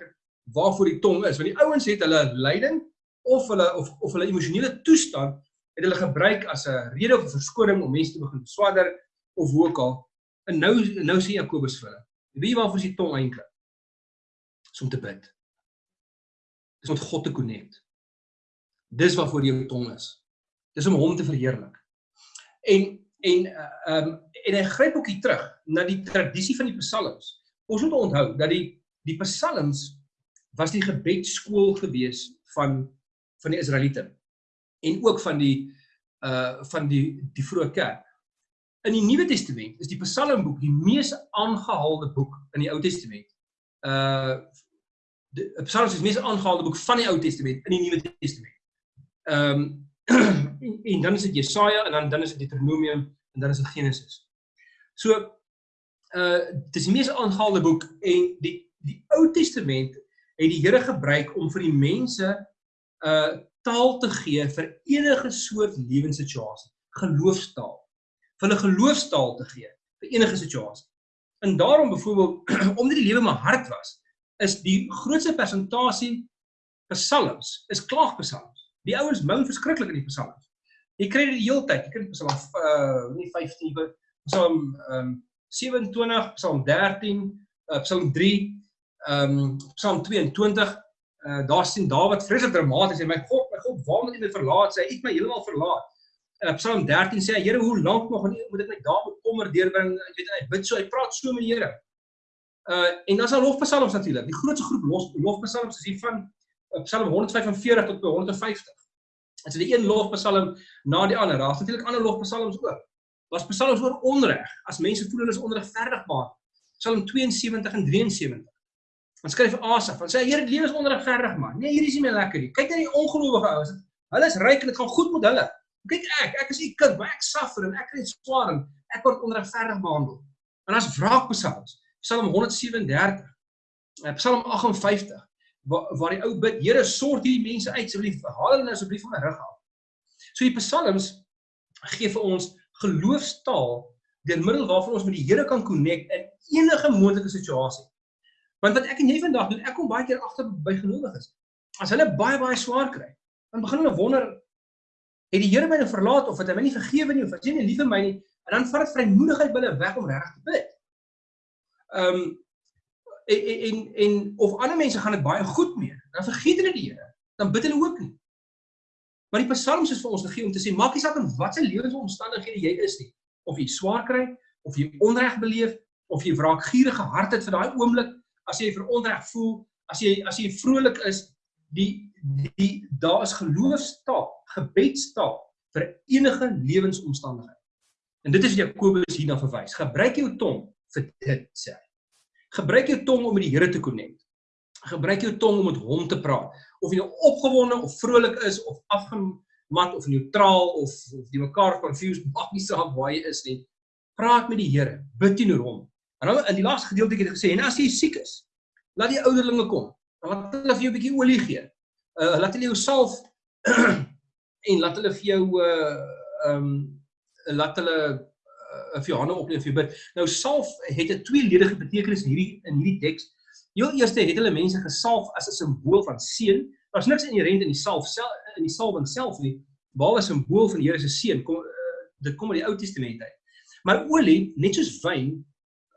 waarvoor die tong is, want die ouens het hulle lyding of hulle of of hulle emosionele toestand het hulle gebruik as 'n rede of 'n verskoning om mense te begin swadder of hoe ook al. En nou nou sê Jakobus vir hulle, wie waarvoor is die tong eintlik? Dis om te bid. Dis om God te connect. Dis waarvoor jou tong is. Dis om hom te verheerlik. En en ehm um, en hy gryp ook hier terug na die tradisie van die psalms. Ons moet onthou dat die die psalms was die gebedskool gewees van van die Israeliete en ook van die uh van die die vroeë kerk. In die Nuwe Testament is die Psalmboek die mees aangehaalde boek in die Ou Testament. Uh Psalms is die mees aangehaalde boek van die Ou Testament in die Nuwe Testament. Ehm <clears throat> um, en, dan is dit Jesaja en dan dan is dit Deuteronomium en dan is dit Genesis. So uh dis die mees aangehaalde boek en die die Ou Testament het die Here gebruik om vir die mense uh taal te gee vir enige soort lewenssituasie, geloofstaal. Vir 'n geloofstaal te gee vir enige situasie. En daarom byvoorbeeld <clears throat> omdat die lewe maar hard was, is die grootste persentasie psalms is klaagpsalms. Die ouens moan verskriklik in die psalms. Jy kry dit die hele tyd. Jy kry Psalm uh nie 15 Psalm um 27, Psalm 13, uh, Psalm 3, um Psalm 22. Uh daar sien Dawid vreeslik dramaties en my God, my God, waarom het U my verlaat? Sê hy het my heeltemal verlaat. Uh, Psalm 13 sê hy, Here, hoe lank nog moet ek my dae bekommer deurbring? Ek weet hy bid so, hy praat so met die Here. Uh en dan is daar lofpsalms natuurlik. Die grootste groep lof, lofpsalms is hier van uh, Psalm 145 tot by 150. Dit is die een lofpsalm na die ander. Daar's natuurlik ander lofpsalms ook. Daar's psalms oor onreg. As mense voel hulle is onregverdig maar. Psalm 72 en 73. Dan skryf Asaf, dan sê hy, Here, die lewe is onregverdig man. Nee, hier is nie meer lekker nie. Kyk net die ongelowige ouens. Hulle is ryk en dit gaan goed met hulle. Kyk ek, ek is u kind, maar ek suffer en ek kry swaar en ek word onregverdig behandel. En as wraakpsalms, Psalm 137, eh, Psalm 58, waar, waar die ou bid, Here, sorg hierdie mense uit asseblief, haal hulle asseblief van my rug af. So die psalms gee vir ons geloofstaal deur middel waarvan ons met die Here kan connect in enige moontlike situasie. Want wat ek en jy vandag doen, ek kom baie keer agter by gelowiges. As hulle baie baie swaar kry, dan begin hulle wonder het die Here my nou verlaat of het hy my nie vergewe nie of het hy nie lief vir my nie en dan vat dit vrymoedigheid binne weg om regtig te bid. Ehm um, en, en en of ander mense gaan dit baie goed mee, dan vergeet hulle die Here, dan bid hulle ook nie. Maar die psalms is vir ons gegee om te sê maak nie saak in watter lewensomstandighede jy is nie, of jy swaar kry, of jy onreg beleef, of jy wraakgierige hart het vir daai oomblik, as jy vir onreg voel, as jy as jy vrolik is, die die daar is geloofstaal, gebedstaal vir enige lewensomstandigheid. En dit is wat Jakobus hierna verwys. Gebruik jou tong vir dit sê. Gebruik jou tong om met die Here te connect. Gebruik jou tong om met hom te praat. Of jy nou opgewonde of vrolik is of afgemat of neutraal of of jy mekaar confused maak nie saak waar jy is nie. Praat met die Here, bid teenoor hom. En dan in die laaste gedeelte het hy gesê en as jy siek is, laat die ouderlinge kom laat hulle vir jou 'n bietjie olie gee. Uh laat hulle jou salf <clears throat> en laat hulle vir jou uh um laat hulle vir jou hande opneem vir bid. Nou salf het 'n tweeledige betekenis hierdie in hierdie teks. Heel eerste het hulle mense gesalf as 'n simbool van seën. Daar's niks inherënt in die salf self in die salwing self nie, behalwe 'n simbool van die Here se seën. Kom uh, dit kom uit die Ou Testament uit. Maar olie, net soos wyn,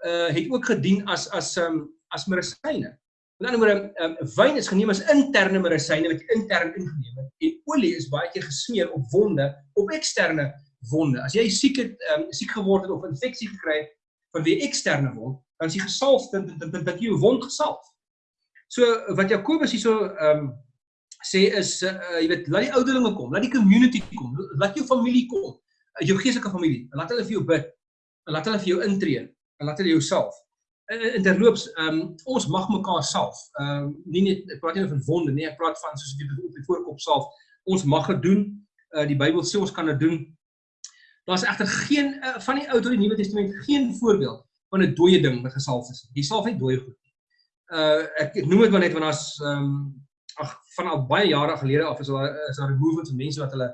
uh het ook gedien as as um as medisyne. Met ander woorde, um, wyn is geneem as interne medisyne wat jy intern ingeneem het en olie is baie keer gesmeer op wonde, op eksterne wonde. As jy siek het, um, siek geword het of infeksie gekry het van wie eksterne wond, dan is jy gesalf dat dat dat jy jou wond gesalf. So wat Jakobus hierso ehm um, sê is uh, jy weet laat die ouderlinge kom, laat die community kom, laat jou familie kom, jou geestelike familie, laat hulle vir jou bid, laat hulle vir jou intree, laat hulle jou salf in terloops, ehm um, ons mag mekaar salf. Ehm um, nie net ek praat nie van wonde nie, ek praat van soos jy op die voorkop salf. Ons mag dit doen. Uh die Bybel sê ons kan dit doen. Daar's egter geen uh, van die Ou tot die Nuwe Testament geen voorbeeld van 'n dooie ding wat gesalf is. Die salf net dooie goed. Uh ek, noem dit maar net want daar's ehm um, ag van al baie jare gelede af is daar is daar 'n movement van mense wat hulle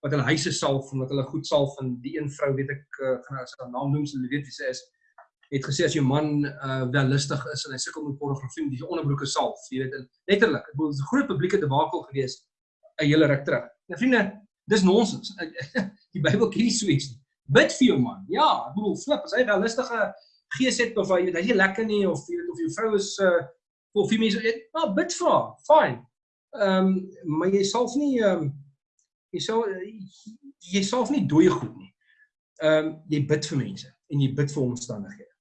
wat hulle huise salf en wat hulle goed salf en die een vrou weet ek uh, gaan nou sy naam noem, sy weet wie sy is het gesê as jou man uh wel lustig is en hy sukkel met pornografie met die onderbroeke salf, jy weet, letterlik. Dit is 'n groot publieke debakel gewees 'n hele ruk terug. Nou vriende, dis nonsens. <laughs> Die Bybel ken nie so iets nie. Bid vir jou man. Ja, ek bedoel, flip, as hy wel lustige gees het of hy weet hy is lekker nie of jy weet of jou vrou is uh of jy mense, ja, bid vir haar. Fine. Ehm um, maar jy salf nie ehm um, jy sal jy salf nie dooie goed nie. Ehm um, jy bid vir mense en jy bid vir omstandighede.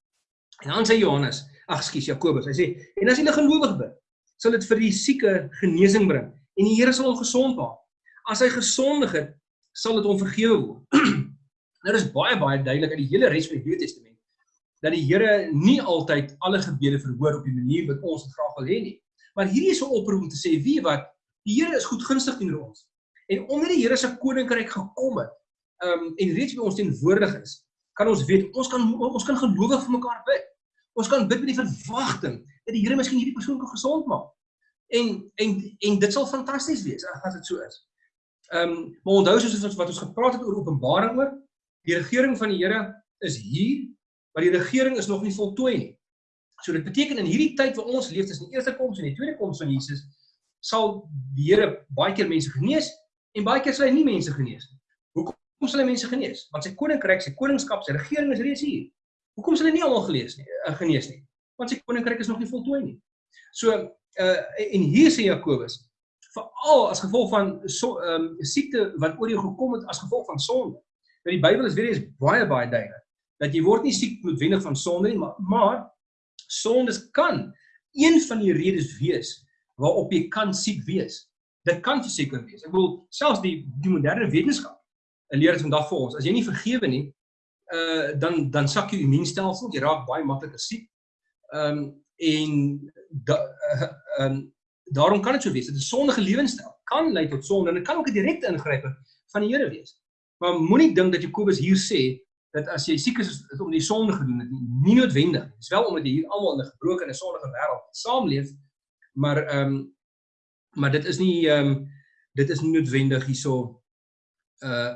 En dan sê Johannes, ag skus Jakobus, hy sê en as jy 'n gelowig bid, sal dit vir die sieke genesing bring en die Here sal hom gesond maak. As hy gesondig het, sal dit hom vergewe word. <clears throat> nou dis baie baie duidelik uit die hele res van die Nuwe Testament dat die Here nie altyd alle gebede verhoor op die manier wat ons dit graag wil hê nie. Maar hierdie is 'n oproep om te sê wie wat die Here is goedgunstig teenoor ons. En onder die Here se koninkryk gekom het, ehm um, en reeds by ons teenwoordig is, kan ons weet ons kan ons kan gelowig vir mekaar bid. Ons kan bid met die verwagting dat die Here miskien hierdie persoon kan gesond maak. En en en dit sal fantasties wees as dit so is. Ehm um, maar onthou soos wat ons gepraat het oor Openbaring oor, die regering van die Here is hier, maar die regering is nog nie voltooi nie. So dit beteken in hierdie tyd waar ons leef tussen die eerste koms en die tweede koms van Jesus, sal die Here baie keer mense genees en baie keer sal hy nie mense genees nie. Hoekom sal hy mense genees? Want sy koninkryk, sy koningskap, sy regering is reeds hier. Hoekom sal hy nie almal gelees nie, uh, genees nie? Want sy koninkryk is nog nie voltooi nie. So uh en hier sê Jakobus veral as gevolg van so um, siekte wat oor jou gekom het as gevolg van sonde. Nou die Bybel is weer eens baie baie duidelik dat jy word nie siek noodwendig van sonde nie, maar maar sondes kan een van die redes wees waarop jy kan siek wees. Dit kan verseker wees. Ek bedoel selfs die die moderne wetenskap leer dit vandag vir ons. As jy nie vergewe nie, uh dan dan sak jou immuunstelsel, jy raak baie makliker siek. Ehm um, en da, uh, um, daarom kan dit so wees. Dit is sondige lewenstyl kan lei tot sonde en dit kan ook 'n direkte ingryping van die Here wees. Maar moenie dink dat Jakobus hier sê dat as jy siek is, om die sonde gedoen het nie. Noodwendig. Dit is wel omdat jy hier almal in 'n gebroke en sondige wêreld saamleef, maar ehm um, maar dit is nie ehm um, dit is nie noodwendig hierso uh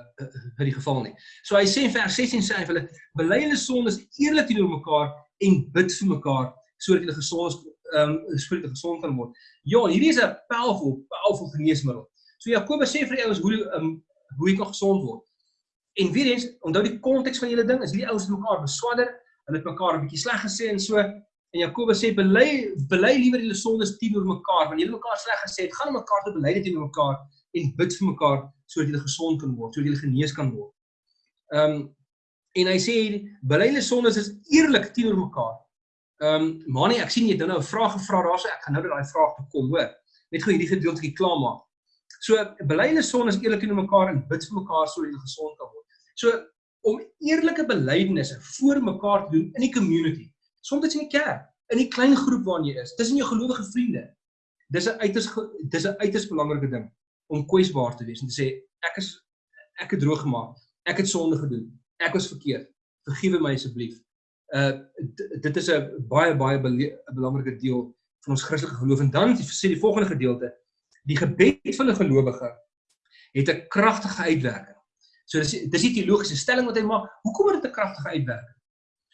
vir die geval nie. So hy sê in vers 16 sê hy hulle bely hulle sondes eerlik teenoor mekaar en bid vir mekaar sodat hulle gesond um, hulle gesond kan word. Ja, hierdie is 'n powerful powerful geneesmiddel. So Jakobus sê vir die ouens hoe um, hoe jy kan gesond word. En weer eens, onthou die konteks van julle ding, is hierdie ouens het mekaar beswadder, hulle het mekaar 'n bietjie sleg gesê en so en Jakobus sê bely bely liewer julle sondes teenoor mekaar, want julle mekaar sleg gesê het, gaan mekaar te bely teenoor mekaar en bid vir mekaar sodat julle gesond kan word, sodat julle genees kan word. Ehm um, en hy sê bely julle sondes is eerlik teenoor mekaar. Ehm um, Mani, ek sien jy het nou 'n vraag gevra daarso, ek gaan nou by daai vraag toe kom, hoor. Net gou hierdie gedeeltjie klaarmaak. So bely julle sondes eerlik teenoor mekaar en bid vir mekaar sodat julle gesond kan word. So om eerlike belydenisse voor mekaar te doen in die community, soms in die kerk, in die klein groep waarin jy is, tussen jou gelowige vriende. Dis 'n uiters dis 'n uiters belangrike ding om kwesbaar te wees en te sê ek is ek het droog gemaak. Ek het sonde gedoen. Ek was verkeerd. Vergewe my asseblief. Uh dit is 'n baie baie belangrike deel van ons Christelike geloof en dan sê die volgende gedeelte die gebed van 'n gelowige het 'n kragtige uitwerking. So dis dis die teologiese stelling wat hy maak. Hoekom het dit 'n kragtige uitwerking?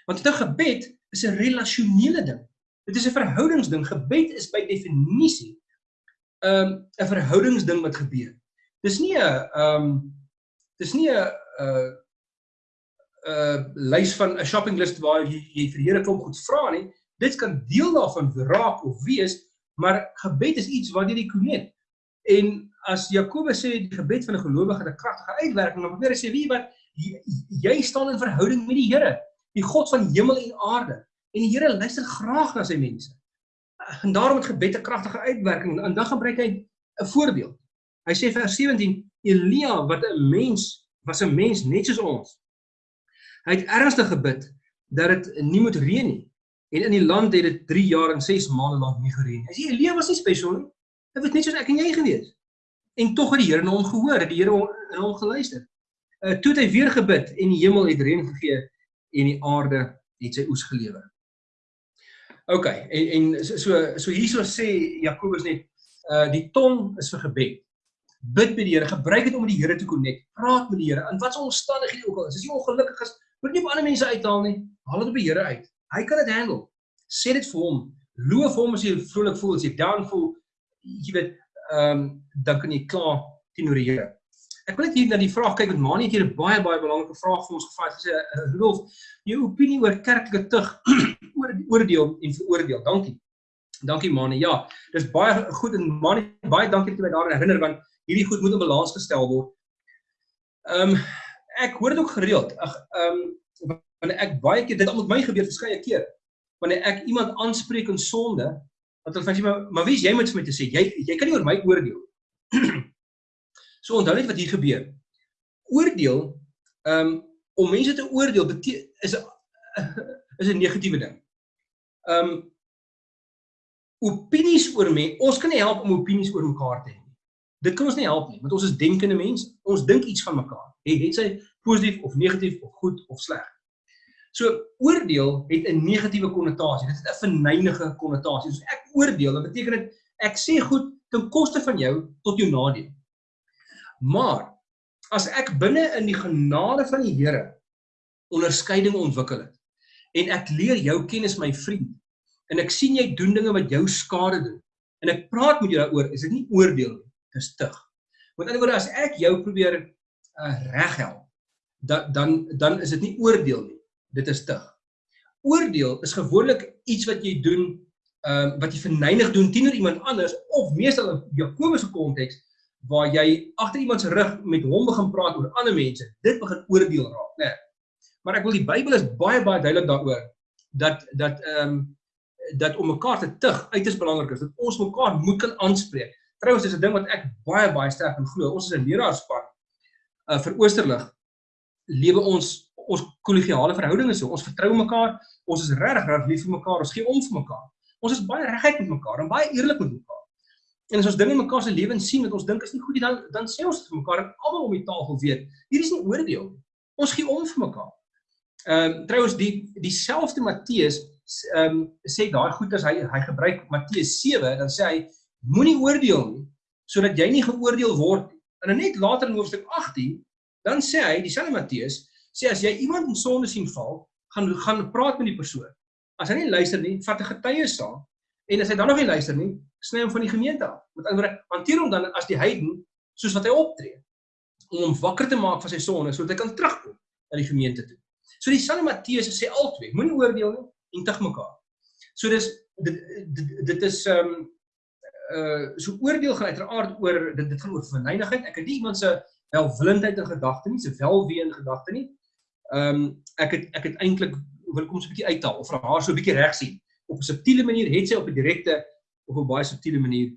Want 'n gebed is 'n relasionele ding. Dit is 'n verhoudingsding. Gebed is by definisie um 'n verhoudingsding wat gebeur. Dis nie 'n um dis nie 'n 'n 'n lys van 'n shopping list waar jy, jy vir Here klomp goed vra nie. Dit kan deel daarvan raak of wees, maar gebed is iets wat jy die konet. En as Jakobus sê die gebed van 'n gelowige het 'n kragtige uitwerking, dan probeer hy sê wie wat jy, jy staan in verhouding met die Here, die God van hemel en aarde. En die Here luister graag na sy mense. En daarom het gebed 'n kragtige uitwerking. En dan gebruik hy 'n voorbeeld. Hy sê vers 17, Elia wat 'n mens was 'n mens net soos ons. Hy het ernstig gebid dat dit nie moet reën nie. En in die land het dit 3 jaar en 6 maande lank nie gereën nie. Hy sê Elia was nie spesiaal nie. Hy was net soos ek en jy gewees en tog het die Here na hom gehoor, het die Here na hom geluister. Uh toe het hy weer gebid en die hemel het reën gegee en die aarde het sy oes gelewer. OK, en en so so hierso sê Jakobus net uh die tong is vir gebed. Bid by die Here, gebruik dit om met die Here te connect. Praat met die Here in watter omstandighede ook al is. As jy ongelukkig is, moet nie op ander mense uithaal nie. Haal dit op die Here uit. Hy kan dit handle. Sê dit vir hom. Loof hom as jy vrolik voel, as jy down voel. Jy weet, ehm um, dan kan jy klaar teenoor die Here. Ek wil net hier na die vraag kyk met Manie het hier 'n baie baie belangrike vraag vir ons gevra. Sy sê eh, Rudolf, jou opinie oor kerklike tug <clears throat> oor oordeel en veroordeel. Dankie. Dankie Manie. Ja, dis baie goed en Manie baie dankie dat jy my daaraan herinner want hierdie goed moet in balans gestel word. Ehm um, ek hoor dit ook gereeld. Ag ehm um, wanneer ek baie keer dit al met my gebeur verskeie keer. Wanneer ek iemand aanspreek in sonde, Want hulle vra jy maar maar wie is jy met my te sê? Jy jy kan nie oor my oordeel. <clears throat> so onthou net wat hier gebeur. Oordeel um om mense te oordeel is 'n <laughs> is 'n negatiewe ding. Um opinies oor mense, ons kan nie help om opinies oor mekaar te hê nie. Dit kan ons nie help nie, want ons is denkende mense. Ons dink iets van mekaar. Het dit sy positief of negatief of goed of sleg. So oordeel het 'n negatiewe konnotasie. Dit het 'n verneinige konnotasie. So ek oordeel, dit beteken dit ek sê goed ten koste van jou tot jou nadeel. Maar as ek binne in die genade van die Here onderskeiding ontwikkel het en ek leer jou kennis my vriend en ek sien jy doen dinge wat jou skade doen en ek praat met jou daaroor, is dit nie oordeel nie, dis tug. Met ander woorde as ek jou probeer uh, reghelp dan dan dan is dit nie oordeel nie. Dit is tug. Oordeel is gewoonlik iets wat jy doen ehm uh, wat jy verneig doen teenoor iemand anders of meestal in Jakobus se konteks waar jy agter iemand se rug met hom begin praat oor ander mense. Dit begin oordeel raak, né? Nee. Maar ek wil die Bybel is baie baie duidelik daaroor dat dat ehm um, dat om mekaar te tug uiters belangrik is dat ons mekaar moet kan aanspreek. Trouwens dis 'n ding wat ek baie baie sterk in glo. Ons is 'n leraarspan uh vir Oosterlig lewe ons ons kollegiale verhoudinge so. Ons vertrou mekaar. Ons is regtig reg lief vir mekaar. Ons gee om vir mekaar. Ons is baie reguit met mekaar en baie eerlik met mekaar. En as ons dinge in mekaar se lewens sien wat ons dink is nie goed nie, dan dan sê ons dit vir mekaar en almal om die tafel weet. Hier is nie oordeel nie. Ons gee om vir mekaar. Ehm um, trouwens die dieselfde Matteus ehm um, sê daai goeters hy hy gebruik Matteus 7 dan sê hy moenie oordeel nie sodat jy nie geoordeel word En net later in hoofstuk 18 dan sê hy dieselfde Matteus sê as jy iemand in sonde sien val, gaan gaan praat met die persoon. As hy nie luister nie, vat 'n getuie saam en as hy dan nog nie luister nie, sny hom van die gemeente af. Met ander woorde, hanteer hom dan as die heiden soos wat hy optree om hom wakker te maak van sy sonde sodat hy kan terugkom na die gemeente toe. So dieselfde Matteus sê altyd, moenie oordeel nie en tug mekaar. So dis dit dit, dit is ehm um, uh so oordeel gaan uiteraard oor dit dit gaan oor verneinigheid. Ek het nie iemand se welwillendheid in gedagte nie, se welwee in gedagte nie. Ehm um, ek het ek het eintlik wil kom so 'n bietjie uithaal of haar so 'n bietjie reg sien. Op 'n subtiele manier het sy op 'n direkte of 'n baie subtiele manier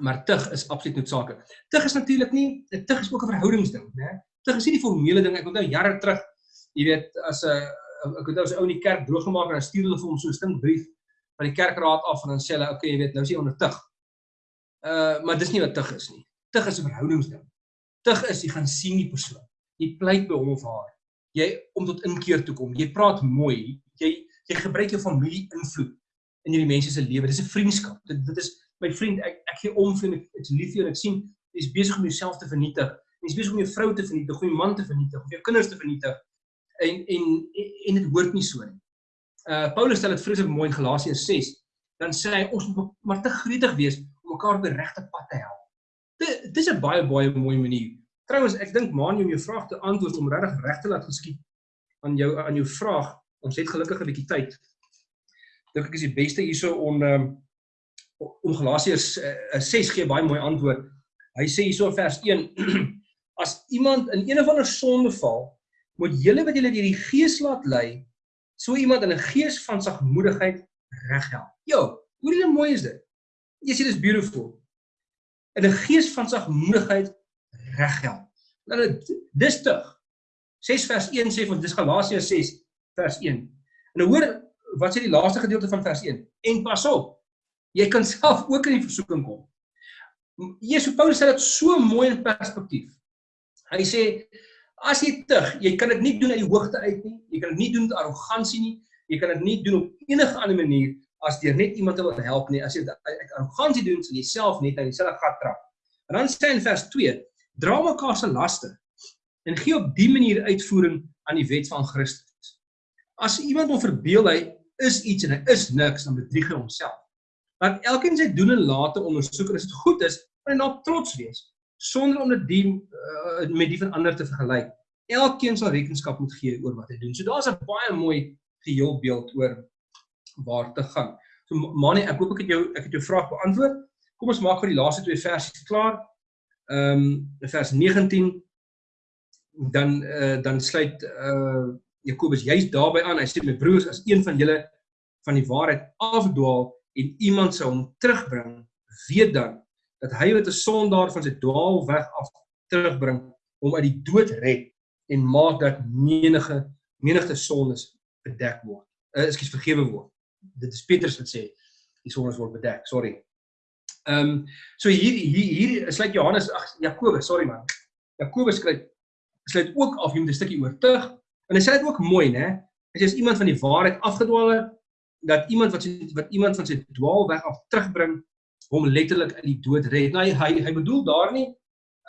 maar tug is absoluut noodsaaklik. Tug is natuurlik nie, tug is ook 'n verhoudingsding, né? Tug is nie die formele ding. Ek onthou jare terug jy weet as 'n ek het 'n ou in die kerk droog gemaak en dan stuur hulle vir hom so 'n stinkbrief van die kerkraad af en dan sê hulle okay jy weet nou is jy onder tug. Uh maar dis nie wat tug is nie. Tug is 'n verhoudingsding. Tug is jy gaan sien die persoon. Jy pleit by hom of haar. Jy om tot inkeer toe kom. Jy praat mooi. Jy jy gebruik jou familie invloed in hierdie mense se lewe. Dis 'n vriendskap. Dit dit is my vriend ek ek gee om vir ek ek's lief vir jou en ek sien jy's besig om jouself te vernietig. Jy's besig om jou vrou te vernietig, om jou man te vernietig, of jou kinders te vernietig en en en dit hoort nie so nie. Uh Paulus stel dit vreeslik mooi in Galasiërs 6. Dan sê hy ons moet maar te gretig wees om mekaar op die regte pad te help. Dit dis 'n baie baie mooi manier. Trouwens, ek dink maan jy om jou vraag te antwoord om regtig reg te laat geskied aan jou aan jou vraag. Ons het gelukkig 'n bietjie tyd. Dink ek is die beste hierso om um, om Galasiërs uh, 6 gee baie mooi antwoord. Hy sê hierso vers 1 <clears throat> as iemand in een of ander sonde val, moet julle wat julle deur die gees laat lei, so iemand in 'n gees van sagmoedigheid reghelp. Jo, hoe mooi is dit. Jy sien dis beautiful. In 'n gees van sagmoedigheid reghelp. Nou dis tug. 6 vers 1 sê van dis Galasiërs 6 vers 1. En nou hoor wat sê die laaste gedeelte van vers 1? En pas op. Jy kan self ook in die versoeking kom. Jesus Paulus sê dit so mooi in perspektief. Hy sê As jy tug, jy kan dit nie doen uit die hoogte uit nie. Jy kan dit nie doen met arrogansie nie. Jy kan dit nie doen op enige ander manier as deur net iemand te wil help nie. As jy uit arrogansie doen, sal jy self net in dieselfde gat trap. En dan sê in vers 2: Dra mekaar se laste en gee op dië manier uitvoering aan die wet van Christus. As iemand hom verbeel hy is iets en hy is niks, dan bedrieg hy homself. Want elkeen sy doen en late ondersoek as dit goed is, moet hy nou trots wees sonder om dit die uh, met die van ander te vergelyk. Elkeen sal rekenskap moet gee oor wat hy doen. So daar's 'n baie mooi geheel beeld oor waar te gaan. So Manie, ek hoop ek het jou ek het jou vraag beantwoord. Kom ons maak vir die laaste twee versies klaar. Ehm um, vers 19 dan uh, dan sluit uh Jakobus juist daarby aan. Hy sê my broers, as een van julle van die waarheid afdwaal en iemand sou hom terugbring, weet dan dat hy wat 'n sondaar van sy dwaalweg af terugbring om uit die dood red en maak dat menige menigte sondes bedek word. Uh, Ekskuus vergewe word. Dit is Petrus wat sê die sondes word bedek. Sorry. Ehm um, so hier hier hier sluit Johannes ag Jakobus, sorry man. Jakobus skryf sluit ook af hier met 'n stukkie oortuig en hy sê dit ook mooi, né? As jy as iemand van die waarheid afgedwaal het, dat iemand wat wat iemand van sy dwaalweg af terugbring hom letterlik uit die dood red. Nou hy hy bedoel daar nie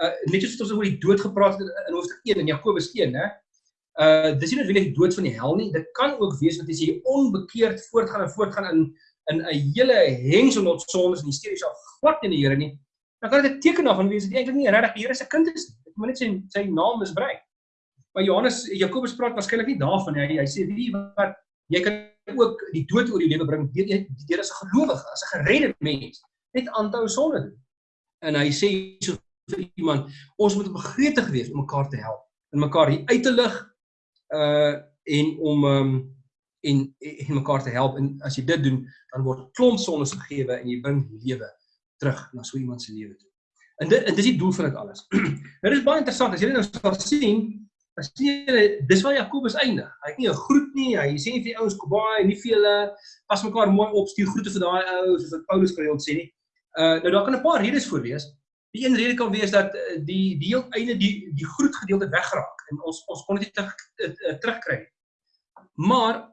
uh net soos ons oor die dood gepraat het in hoofstuk 1 in Jakobus 1, hè. Uh dis nie noodwendig die dood van die hel nie. Dit kan ook wees dat jy onbekeerd voortgaan en voortgaan in in 'n hele hengsel met sondes en hysteries al glad in die Here nie. Dan kan dit 'n teken daarvan wees dat jy eintlik nie regtig die Here se kind is nie. Jy moet net sy sy naam misbruik. Maar Johannes Jakobus praat waarskynlik nie daarvan nie. Hy, hy sê wie wat jy kan ook die dood oor jou lewe bring deur jy deur as 'n gelowige, as 'n geredde mens, net aanhou sonde doen. En hy sê so vir iemand, ons moet begretig wees om mekaar te help, en mekaar hier uit te lig uh en om um en en mekaar te help en as jy dit doen, dan word klomp sondes vergewe en jy bring lewe terug na so iemand se lewe toe. En dit en dis die doel van dit alles. <clears throat> nou dis baie interessant as jy nou sal sien, as jy dis waar Jakobus eindig. Hy het nie 'n groet nie, hy sê nie vir die ouens kom baie nie vir hulle pas mekaar mooi op, stuur groete vir daai ouens soos wat Paulus gereeld sê nie. Uh nou daar kan 'n paar redes voor wees. Die een rede kan wees dat uh, die heel einde die die groet gedeelte wegraak en ons ons kon dit terug uh, terugkry. Maar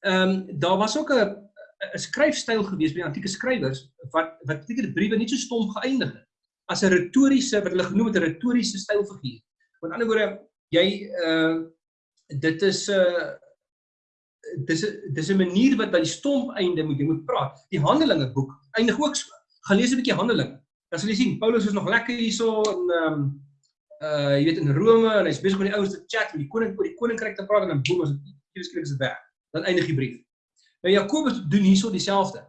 ehm um, daar was ook 'n 'n skryfstyl gewees by antieke skrywers wat wat baie briewe nie so stomp geëindig het as 'n retoriese wat hulle genoem het 'n retoriese stylfiguur. Met ander woorde, jy uh dit is 'n uh, dis 'n dis 'n manier wat by die stomp einde moet jy moet praat. Die Handelinge boek eindig ook so. Gaan lees 'n bietjie Handelinge. Dan sal jy sien Paulus is nog lekker hierso in ehm um, uh jy weet in Rome en hy's besig met die ouens te chat met die koning oor die koninkryk te praat en dan boem as dit skielik is weg. Dan eindig die brief. Nou Jakobus doen hierso dieselfde.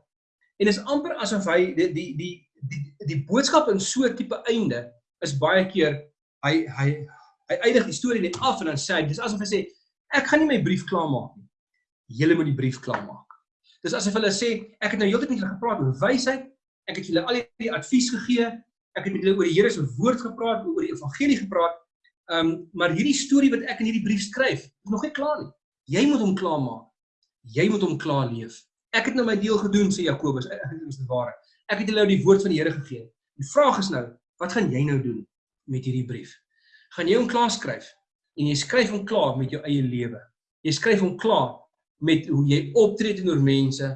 En is amper asof hy die die die die die boodskap in so 'n tipe einde is baie keer hy hy hy eindig die storie net af en dan sê hy dis asof hy sê ek gaan nie my brief klaarmaak nie. Julle moet die brief klaarmaak. Dis asof hulle sê ek het nou heeltyd julle gepraat oor wysheid. Ek het julle al hierdie advies gegee. Ek het met julle oor die Here se woord gepraat, oor die evangelie gepraat. Ehm um, maar hierdie storie wat ek in hierdie brief skryf, is nog nie klaar nie. Jy moet hom klaarmaak. Jy moet hom klaar leef. Ek het nou my deel gedoen sê Jakobus. Dit is die waarheid. Ek het julle nou die woord van die Here gegee. Die vraag is nou, wat gaan jy nou doen met hierdie brief? Gaan jy hom klaar skryf? En jy skryf hom klaar met jou eie lewe. Jy skryf hom klaar met hoe jy optree teenoor mense,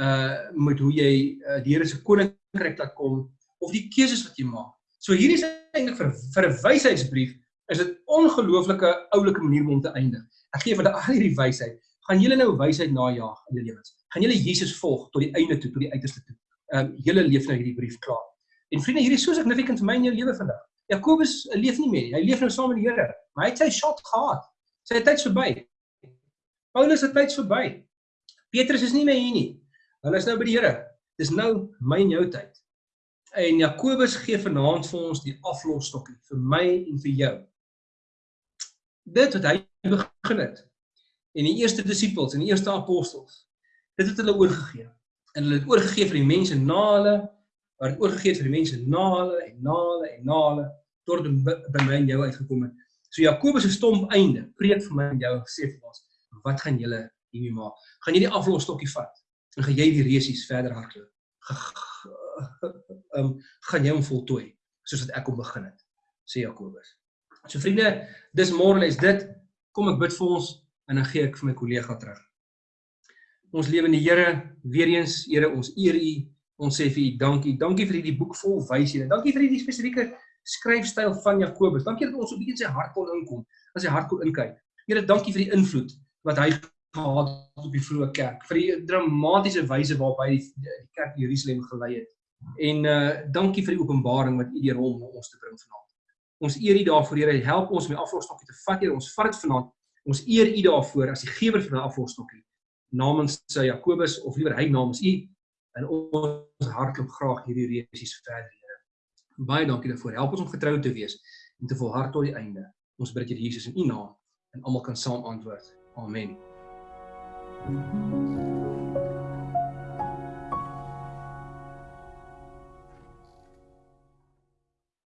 uh met hoe jy uh, die Here se koninkryk laat kom of die keuses wat jy maak. So hierdie is eintlik vir vir 'n wysheidsbrief is dit ongelooflike oulike manier om te eindig. Ek gee vir al hierdie wysheid. Gaan julle nou wysheid najag in julle lewens? Gaan julle Jesus volg tot die einde toe, tot die uiterste toe? um, julle leef nou hierdie brief klaar. En vriende, hierdie is so significant vir my in jou lewe vandag. Jakobus leef nie meer nie. Hy leef nou saam met die Here. Maar hy het sy shot gehad. Sy tyd is verby. Paulus se tyd is verby. Petrus is nie meer hier nie. Hulle is nou by die Here. Dis nou my en jou tyd. En Jakobus gee vanaand vir ons die aflosstokkie vir my en vir jou. Dit wat hy begin het. En die eerste disippels en die eerste apostels, dit het hulle oorgegee en hulle het oorgegee vir die mense na hulle, maar het oorgegee vir die mense na hulle en na hulle en na hulle tot by my en jou uitgekom het. So Jakobus se stomp einde preek vir my en jou gesê vir ons, wat gaan julle hiermee maak? Gaan jy die aflosstokkie vat en gaan jy die resies verder hardloop? Ehm um, gaan jy hom voltooi soos wat ek hom begin het, sê Jakobus. So vriende, dis môre les dit. Kom ek bid vir ons en dan gee ek vir my kollega terug. Ons lewe in die Here, weer eens Here, ons eer U. Ons sê vir U dankie. Dankie vir hierdie boek vol wyshede. Dankie vir hierdie spesifieke skryfstyl van Jakobus. Dankie dat ons op iets in sy hart kon inkom, as hy hart kon inkyk. Here, dankie vir die invloed wat hy gehad op die vroeë kerk, vir die dramatiese wyse waarop hy die, kerk in Jerusalem gelei het. En uh dankie vir die openbaring wat U deur hom ons te bring vanaand. Ons eer U daarvoor, Here. Help ons om die afvolgstokkie te vat, Here. Ons vat dit vanaand. Ons eer U daarvoor as die gewer van die afvolgstokkie namens sy Jakobus of liewer hy namens u in ons hart loop graag hierdie resies verder Here. Baie dankie daarvoor. Help ons om getrou te wees en te volhard tot die einde. Ons bid dit Jesus in u naam en almal kan saam antwoord. Amen. Música